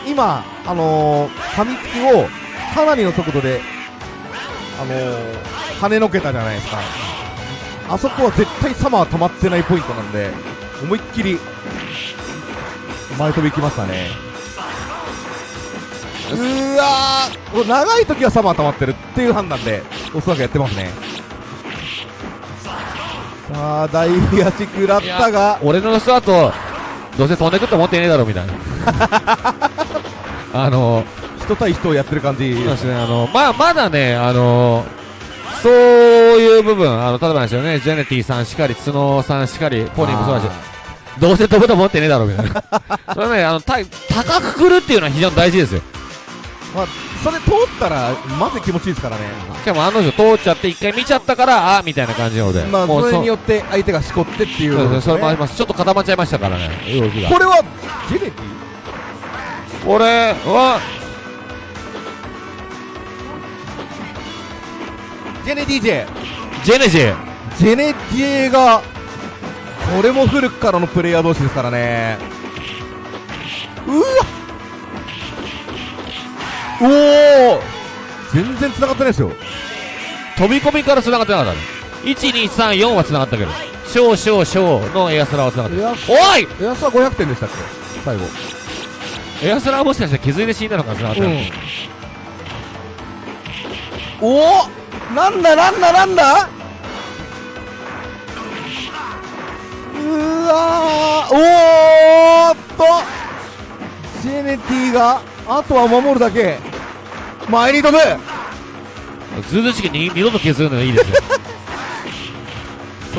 ー！今あのー、噛みつきをかなりの速度であのー、跳ねのけたじゃないですか。あそこは絶対サマー止まってないポイントなんで思いっきり前飛び行きましたね。うーわーもう長い時はサマー溜まってるっていう判断でおそらくやってますねさあ大足食らったが俺のスタート、どうせ飛んでくと思ってねえだろ、みたいな。あの、人対人をやってる感じですね、あの、まあ、まだね、あの、そういう部分、あの、例えばですよね、ジェネティさんしかり、角さんしかり、ポニーもそうだし、どうせ飛ぶと思ってねえだろ、みたいな。それはね、あの、た高く来るっていうのは非常に大事ですよ。まあ、それ通ったらまず気持ちいいですからね。しかも案の定通っちゃって、一回見ちゃったから、あみたいな感じなので。まあそれによって相手がしこってっていう。そうですね、それもありこます。ちょっと固まっちゃいましたからね、動きが。れはジェネティこれは、ジェネ DJ ジェ。ネジェ。ジェネ DJ がこれも古くからのプレイヤー同士ですからね。うわおお全然繋がってないですよ。飛び込みから繋がってなかったね。1、2、3、4は繋がったけど。小、小、小のエアスラーは繋がってる。おい！エアスは500点でしたっけ？最後。エアスラーはもしかして気づいて死んだのか繋がってる。おおなんだなんだなんだ？うわー。おーっと。ジェネティがあとは守るだけ。前に飛ぶ。ずうずうしくに二度と削るのがいいですよ。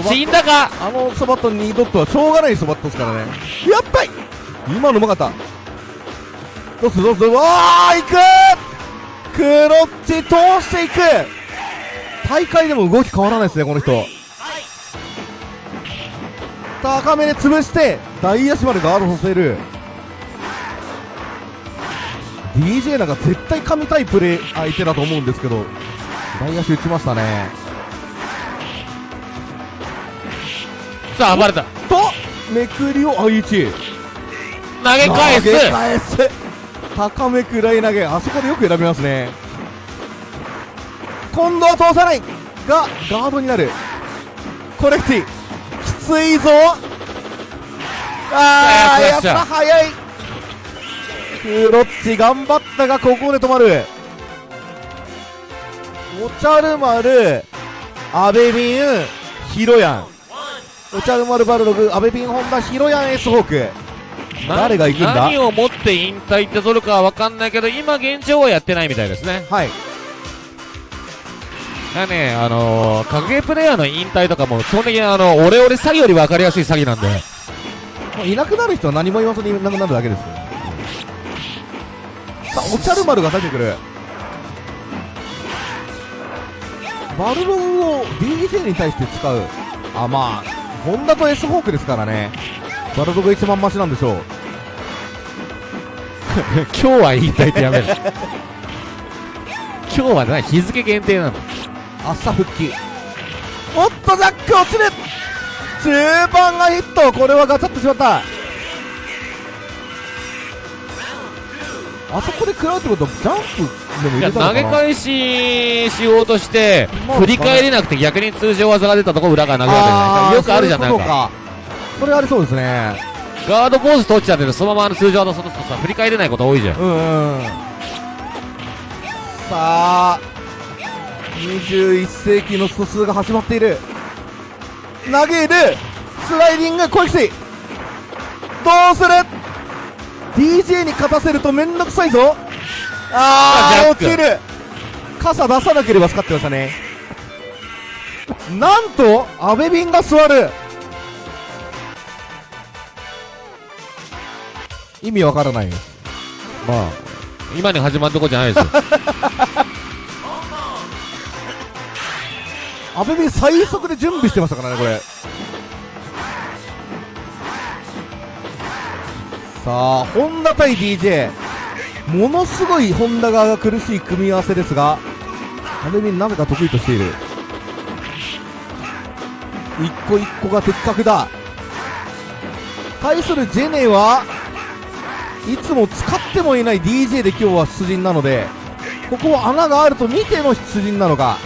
死んだか？あのそばとニードットはしょうがないそばっとですからね。やっぱり！今のうまかった。どうするどうする？わーいく！クロッチ通していく！大会でも動き変わらないですねこの人。高めで潰して大足までガードさせる DJ なんか絶対神たいプレー相手だと思うんですけど大足打ちましたね。さあ暴れた。とめくりを愛知。投げ返す。投げ返す。高めくらい投げ。あそこでよく選びますね。今度は通さない。がガードになる。コレクティ。きついぞ。ああやっしゃら早い。クロッチ頑張ったがここで止まる。おちゃる丸アベビンヒロヤン。おちゃる丸バルログアベビンホンダヒロヤンエースホーク。誰が行くんだ？何をもって引退って取るかは分かんないけど今現状はやってないみたいですね。はい。だねあのー、格ゲープレイヤーの引退とかも基本的にあのオレオレ詐欺より分かりやすい詐欺なんで。もういなくなる人は何も言わずにいなくなるだけですよおちゃる丸が出てくる。バルログを DJ に対して使う。あまあホンダと S ホークですからね。バルログが一番マシなんでしょう。今日は引退ってやめる今日はね日付限定なの。朝復帰。おっとジャック落ちる。中盤がヒット。これはガチャってしまったあそこで食らうってことはジャンプでも投げ返ししようとしてまあ振り返れなくて逆に通常技が出たとこ裏が投げられあーないよくあるじゃんないかか。それありそうですね。ガードポーズ取っちゃってるそのままの通常技その人さ振り返れないこと多いじゃん。うんうん。さあ21世紀の素数が始まっている。投げる。スライディング攻撃どうする？DJ に勝たせるとめんどくさいぞ。ああジャック。あ落ちる。傘出さなければ使ってましたね。なんと阿部ビンが座る。意味わからない。ですまあ。今に始まるとこじゃないですよ。阿部ビン最速で準備してましたからねこれさあホンダ対 DJ ものすごいホンダ側が苦しい組み合わせですが阿部ビンなぜか得意としている。一個一個が的確だ。対するジェネはいつも使ってもいない DJ で今日は出陣なのでここは穴があると見ての出陣なのか。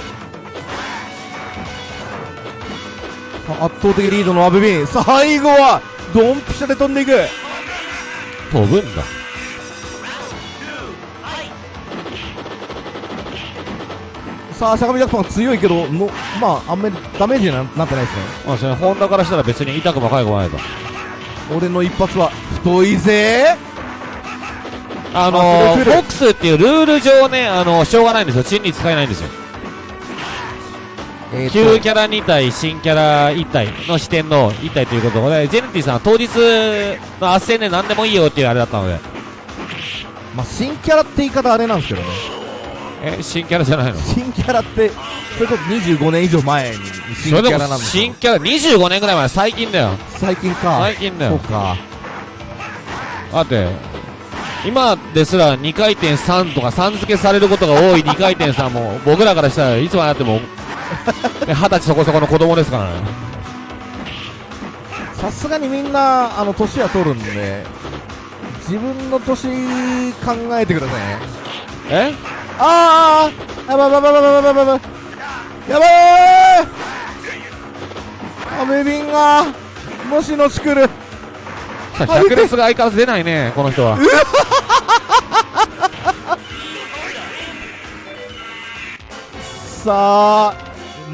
圧倒的リードのアベビン。最後はドンピシャで飛んでいく。飛ぶんだ。さあ、相模ジャクソンは強いけどの、まあ、あんまりダメージにはなってないですね。まあそれホンダからしたら別に痛くもかゆくもないと俺の一発は太いぜ。あのーックスっていうルール上ねあのーしょうがないんですよ。チンに使えないんですよえ旧キャラ2体新キャラ1体の視点の1体ということでジェネティさんは当日の斡旋で何でもいいよっていうあれだったのでまあ、新キャラって言い方あれなんですけどね。え新キャラじゃないの？新キャラって、それこそ25年以上前に新キャラなんですよ新キャラ25年ぐらい前最近だよ最近か。最近だよそうか。だって今ですら2回転3とか3付けされることが多い2回転3も僕らからしたらいつまでやってもね二十歳そこそこの子供ですからね。さすがにみんな、あの、年は取るんで、自分の年考えてくださいね。え？あーあやばばばばばいやばいやばい。アメビンがもしのち来るさあ100レスが相変わらず出ないねこの人はさあ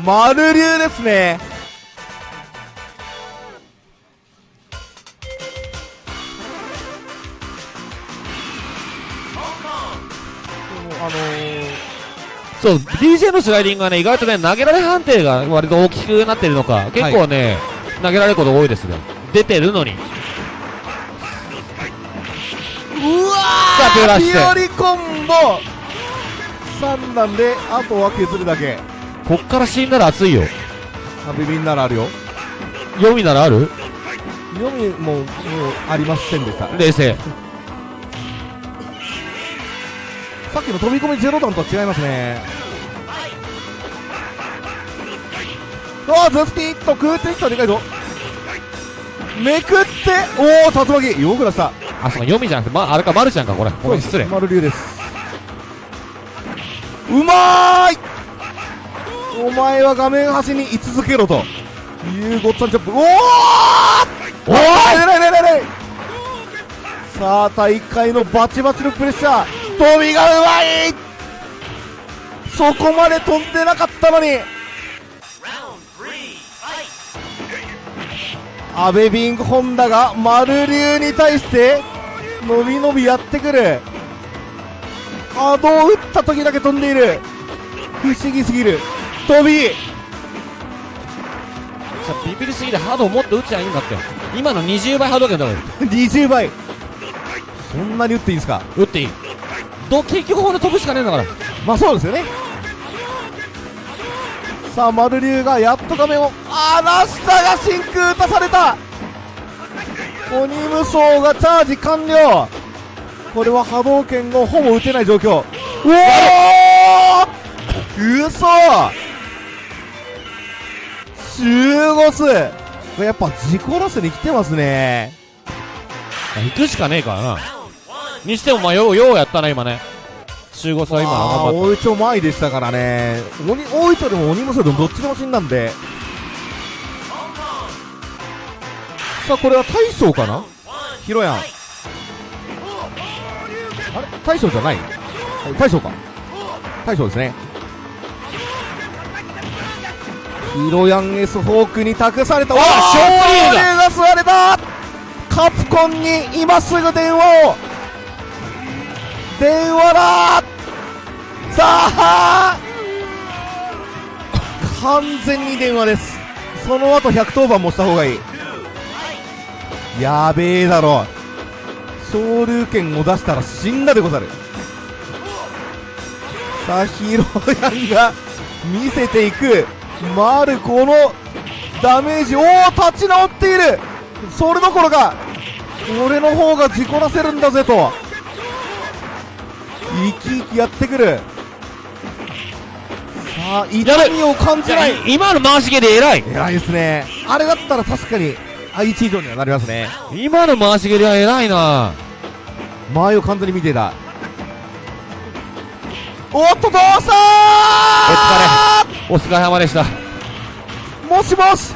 丸流ですね。あのー、そう DJ のスライディングがね意外とね投げられ判定が割と大きくなってるのか結構ね、投げられること多いですよ。出てるのに。うわさあピュアラッシュピオリコンボ3段であとは削るだけ。こっから死んだら熱いよ。阿部便ならあるよ。読みならある？読みももうありませんでした。冷静。さっきの飛び込みゼロ段とは違いますね。ああズスピッと空転したでかいぞ。めくっておお竜巻。よく出した。あそうか読みじゃなくて、ま、あれかマルちゃんかこれ。ごめん失礼。丸龍ですうまーい。お前は画面端に居続けろと。いうごっつぁんチョップ。おおおおさあ大会のバチバチのプレッシャー。飛びがうまい！そこまで飛んでなかったのに。阿部ビングホンダが丸龍に対して伸び伸びやってくる波動を打った時だけ飛んでいる。不思議すぎる。飛び。さビビりすぎてハードをもっと打っちゃいいんだって。今の20倍ハード権だか20倍。そんなに打っていいんですか？ら打っていい。ど結局ほんで飛ぶしかねえんだから。まあそうですよね。さあ丸龍がやっと画面をあラスタが真空打たされた。鬼無双がチャージ完了これは波動拳をほぼ打てない状況。うおー！嘘！集合数これやっぱ自己ラスに来てますね。行くしかねえからな。にしてもまあようようやったな今ね。集合差は今あー頑張っ大井町前でしたからね。鬼大井町でも鬼無双でもどっちでも死んだんで。さあこれは大将かな？ヒロヤンあれ？大将じゃない？はい大将か。大将ですね。ヒロヤン S フォークに託された。あ勝勝利だ。が吸われた。カプコンに今すぐ電話を。電話だ。さあ完全に電話です。その後110番もした方がいい。やべえだろ昇竜拳を出したら死んだでござる。さあヒロヤンが見せていく。マルコのダメージおお立ち直っている。それどころか俺の方が事故らせるんだぜと。生き生きやってくる。さあ痛みを感じたない。今の回し蹴り偉い。偉いですね。あれだったら確かに愛知以上にはなりますね。今の回し蹴りは偉いな。前を完全に見ていた。おっとどうしたお疲れ。様でした。もしもし!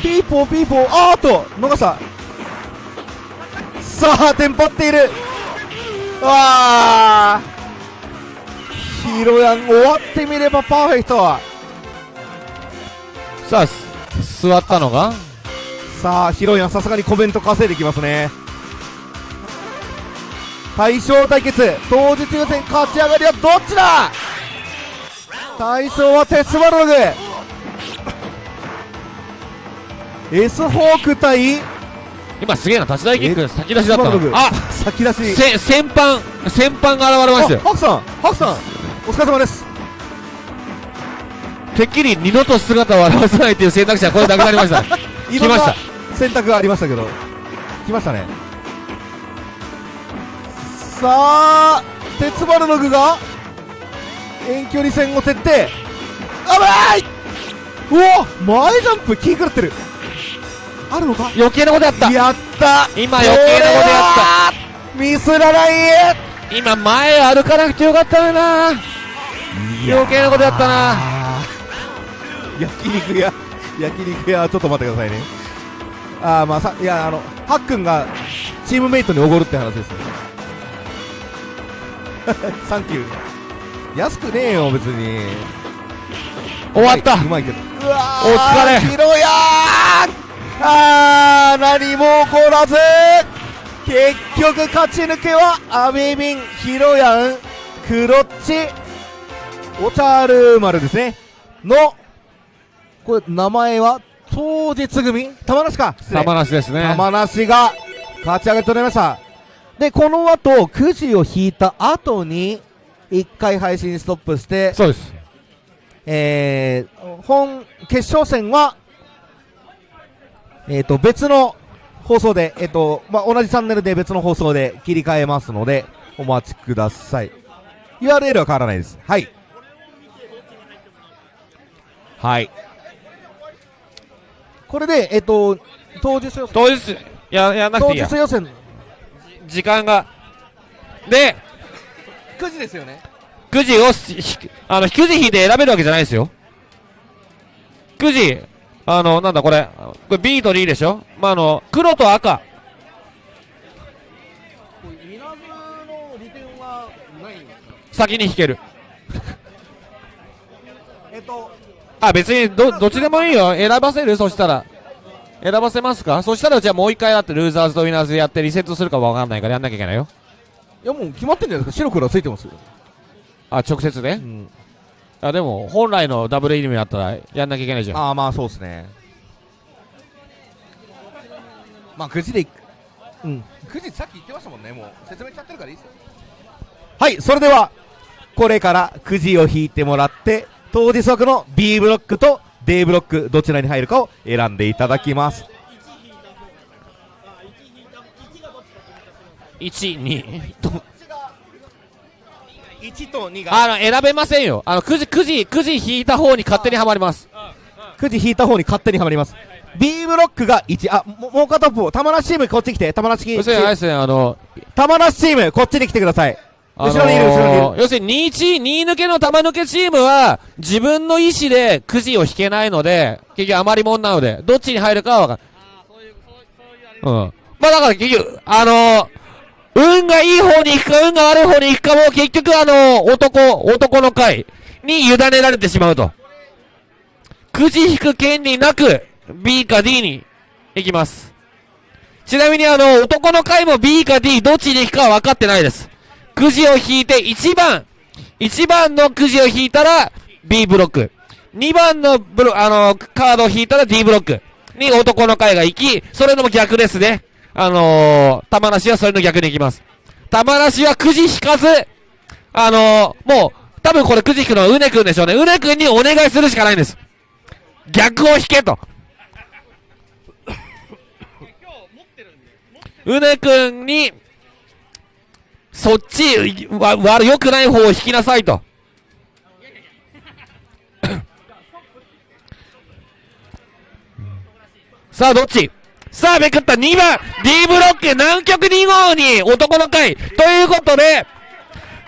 ピーポーピーポーあーっと逃した。さあテンパっている。あー。ヒロヤン終わってみればパーフェクト。さあす座ったのが？さあヒロヤンさすがにコメント稼いできますね。対象対決。当日予選勝ち上がりはどっちだ？対象は鉄バログ S フォーク対今すげえな立ち台キック先出しだったのあ先出し。せ先般先般が現れましたよ。あハクさんハクさんお疲れ様です。てっきり二度と姿を現さないという選択肢はこれなくなりました。来ました選択がありましたけど来ましたね。さあ鉄バルノグが遠距離戦を徹底。あばい！うお前ジャンプ気狂ってる。あるのか？余計なことやった。やった！今余計なことやった。たミスらない！今前歩かなくてよかったな。余計なことやったな。焼肉屋焼肉屋ちょっと待ってくださいねああまあさいやあのハックンがチームメイトにおごるって話ですよ。サンキュー安くねえよ別に。終わった。うまいけど。うわお疲れ。ヒロヤーあー何も起こらず!結局勝ち抜けはアベビンヒロヤンクロッチ。オチャール丸ですね。のこれ名前は当日組玉梨か？玉梨ですね玉梨が勝ち上げておりましたでこの後くじを引いた後に1回配信ストップしてそうですえー、本決勝戦は、えっ、と、別の放送で、えっ、と、まあ、同じチャンネルで別の放送で切り替えますので、お待ちください。URL は変わらないです。はい。はい。これで、えっ、と、当日予選、当日、や、やんなく当ていいや日。予選、時間が。で、9時ですよね。くじをし、ひあの、くじ引いて選べるわけじゃないですよ。くじ、あの、なんだこれ、これ B と D でしょ？まあ、あの、黒と赤。稲津の利点はないんですか？先に引ける。えっと、あ、別に、ど、どっちでもいいよ。選ばせる？そしたら。選ばせますか？そしたら、じゃあもう一回だってルーザーズとウィナーズやってリセットするかわかんないからやんなきゃいけないよ。いやもう決まってんじゃないですか？白黒はついてますよ。あ、直接ね。ん。あ、でも、本来のダブルイニメだったらやんなきゃいけないじゃん。ああ、まあそうですね。まあ9時でいく、うん。9時さっき言ってましたもんね、もう。説明しちゃってるからいいですよ。はい、それでは、これからくじを引いてもらって、当日枠の B ブロックと D ブロック、どちらに入るかを選んでいただきます。1、2。と1と2が、あの、選べませんよ。あの、くじ、くじ、くじ引いた方に勝手にはまります。くじ引いた方に勝手にはまります。B ブロックが1、あ、ももう片方、玉梨チームこっち来て、玉梨チーム、ですね、あの、玉梨チームこっちに来てください。あの後ろにいる後ろにいる要するに2、1、2抜けの玉抜けチームは、自分の意思でくじを引けないので、結局余りもんなので、どっちに入るかはわかんうん。まあだから結局、あのー運がいい方に行くか、運が悪い方に行くかも、結局あのー男、男の会に委ねられてしまうと。くじ引く権利なく、B か D に行きます。ちなみにあの、男の会も B か D どっちに行くかは分かってないです。くじを引いて1番、1番のくじを引いたら B ブロック。2番のブロ、あの、カードを引いたら D ブロック。に男の会が行き、それのも逆ですね。あのー、玉梨はそれの逆に行きます。玉梨はくじ引かず、あのー、もう、多分これくじ引くのはうねくんでしょうね。うねくんにお願いするしかないんです。逆を引けと。うねくんに、そっち、わ、わ、良くない方を引きなさいと。さあ、どっち？さあ、めくった。2番 !D ブロック南極2号に男の会。ということで、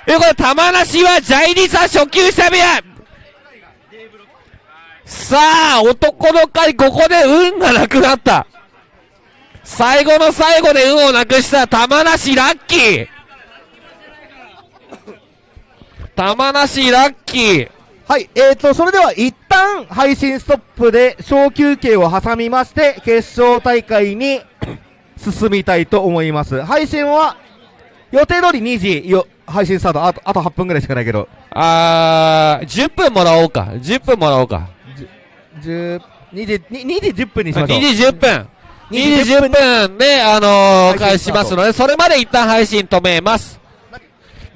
ということで、玉梨はジャイリサ初級者部屋さあ、男の会ここで運がなくなった。最後の最後で運をなくした玉梨ラッキー。玉梨ラッキーはい、えーと、それでは一旦配信ストップで小休憩を挟みまして、決勝大会に 進みたいと思います。配信は、予定通り2時よ、配信スタート、あと、あと8分ぐらいしかないけど、あー、10分もらおうか。10分もらおうか。10、2時、に2時10分にしましょう。2時10分。2 2時10分で、あのー、開始しますので、それまで一旦配信止めます。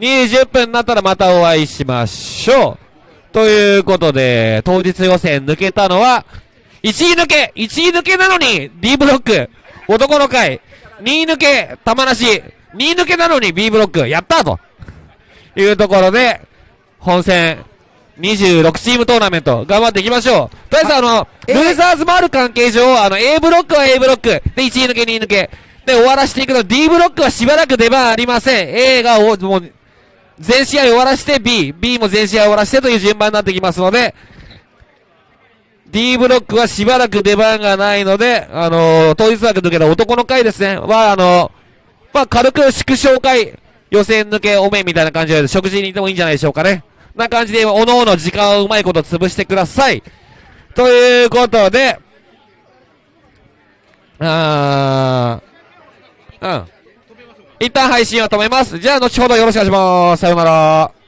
2時10分になったらまたお会いしましょう。ということで、当日予選抜けたのは、1位抜け !1 位抜けなのに D ブロック男の会 !2 位抜け玉梨 !2 位抜けなのに B ブロックやったというところで、本戦、26チームトーナメント、頑張っていきましょう。とりあえずあの、えルーザーズもある関係上、あの、A ブロックは A ブロック、で、1位抜け、2位抜け、で、終わらせていくの、D ブロックはしばらく出番ありません。A がお、もう、全試合終わらせて B、B も全試合終わらせてという順番になってきますので、D ブロックはしばらく出番がないので、あのー、当日枠抜けた男の回ですね、は、あのー、まあ、軽く縮小会、予選抜けおめみたいな感じで食事に行ってもいいんじゃないでしょうかね。な感じで、おのおの時間をうまいこと潰してください。ということで、あー、うん。一旦配信を止めます。じゃあ、後ほどよろしくお願いします。さようなら。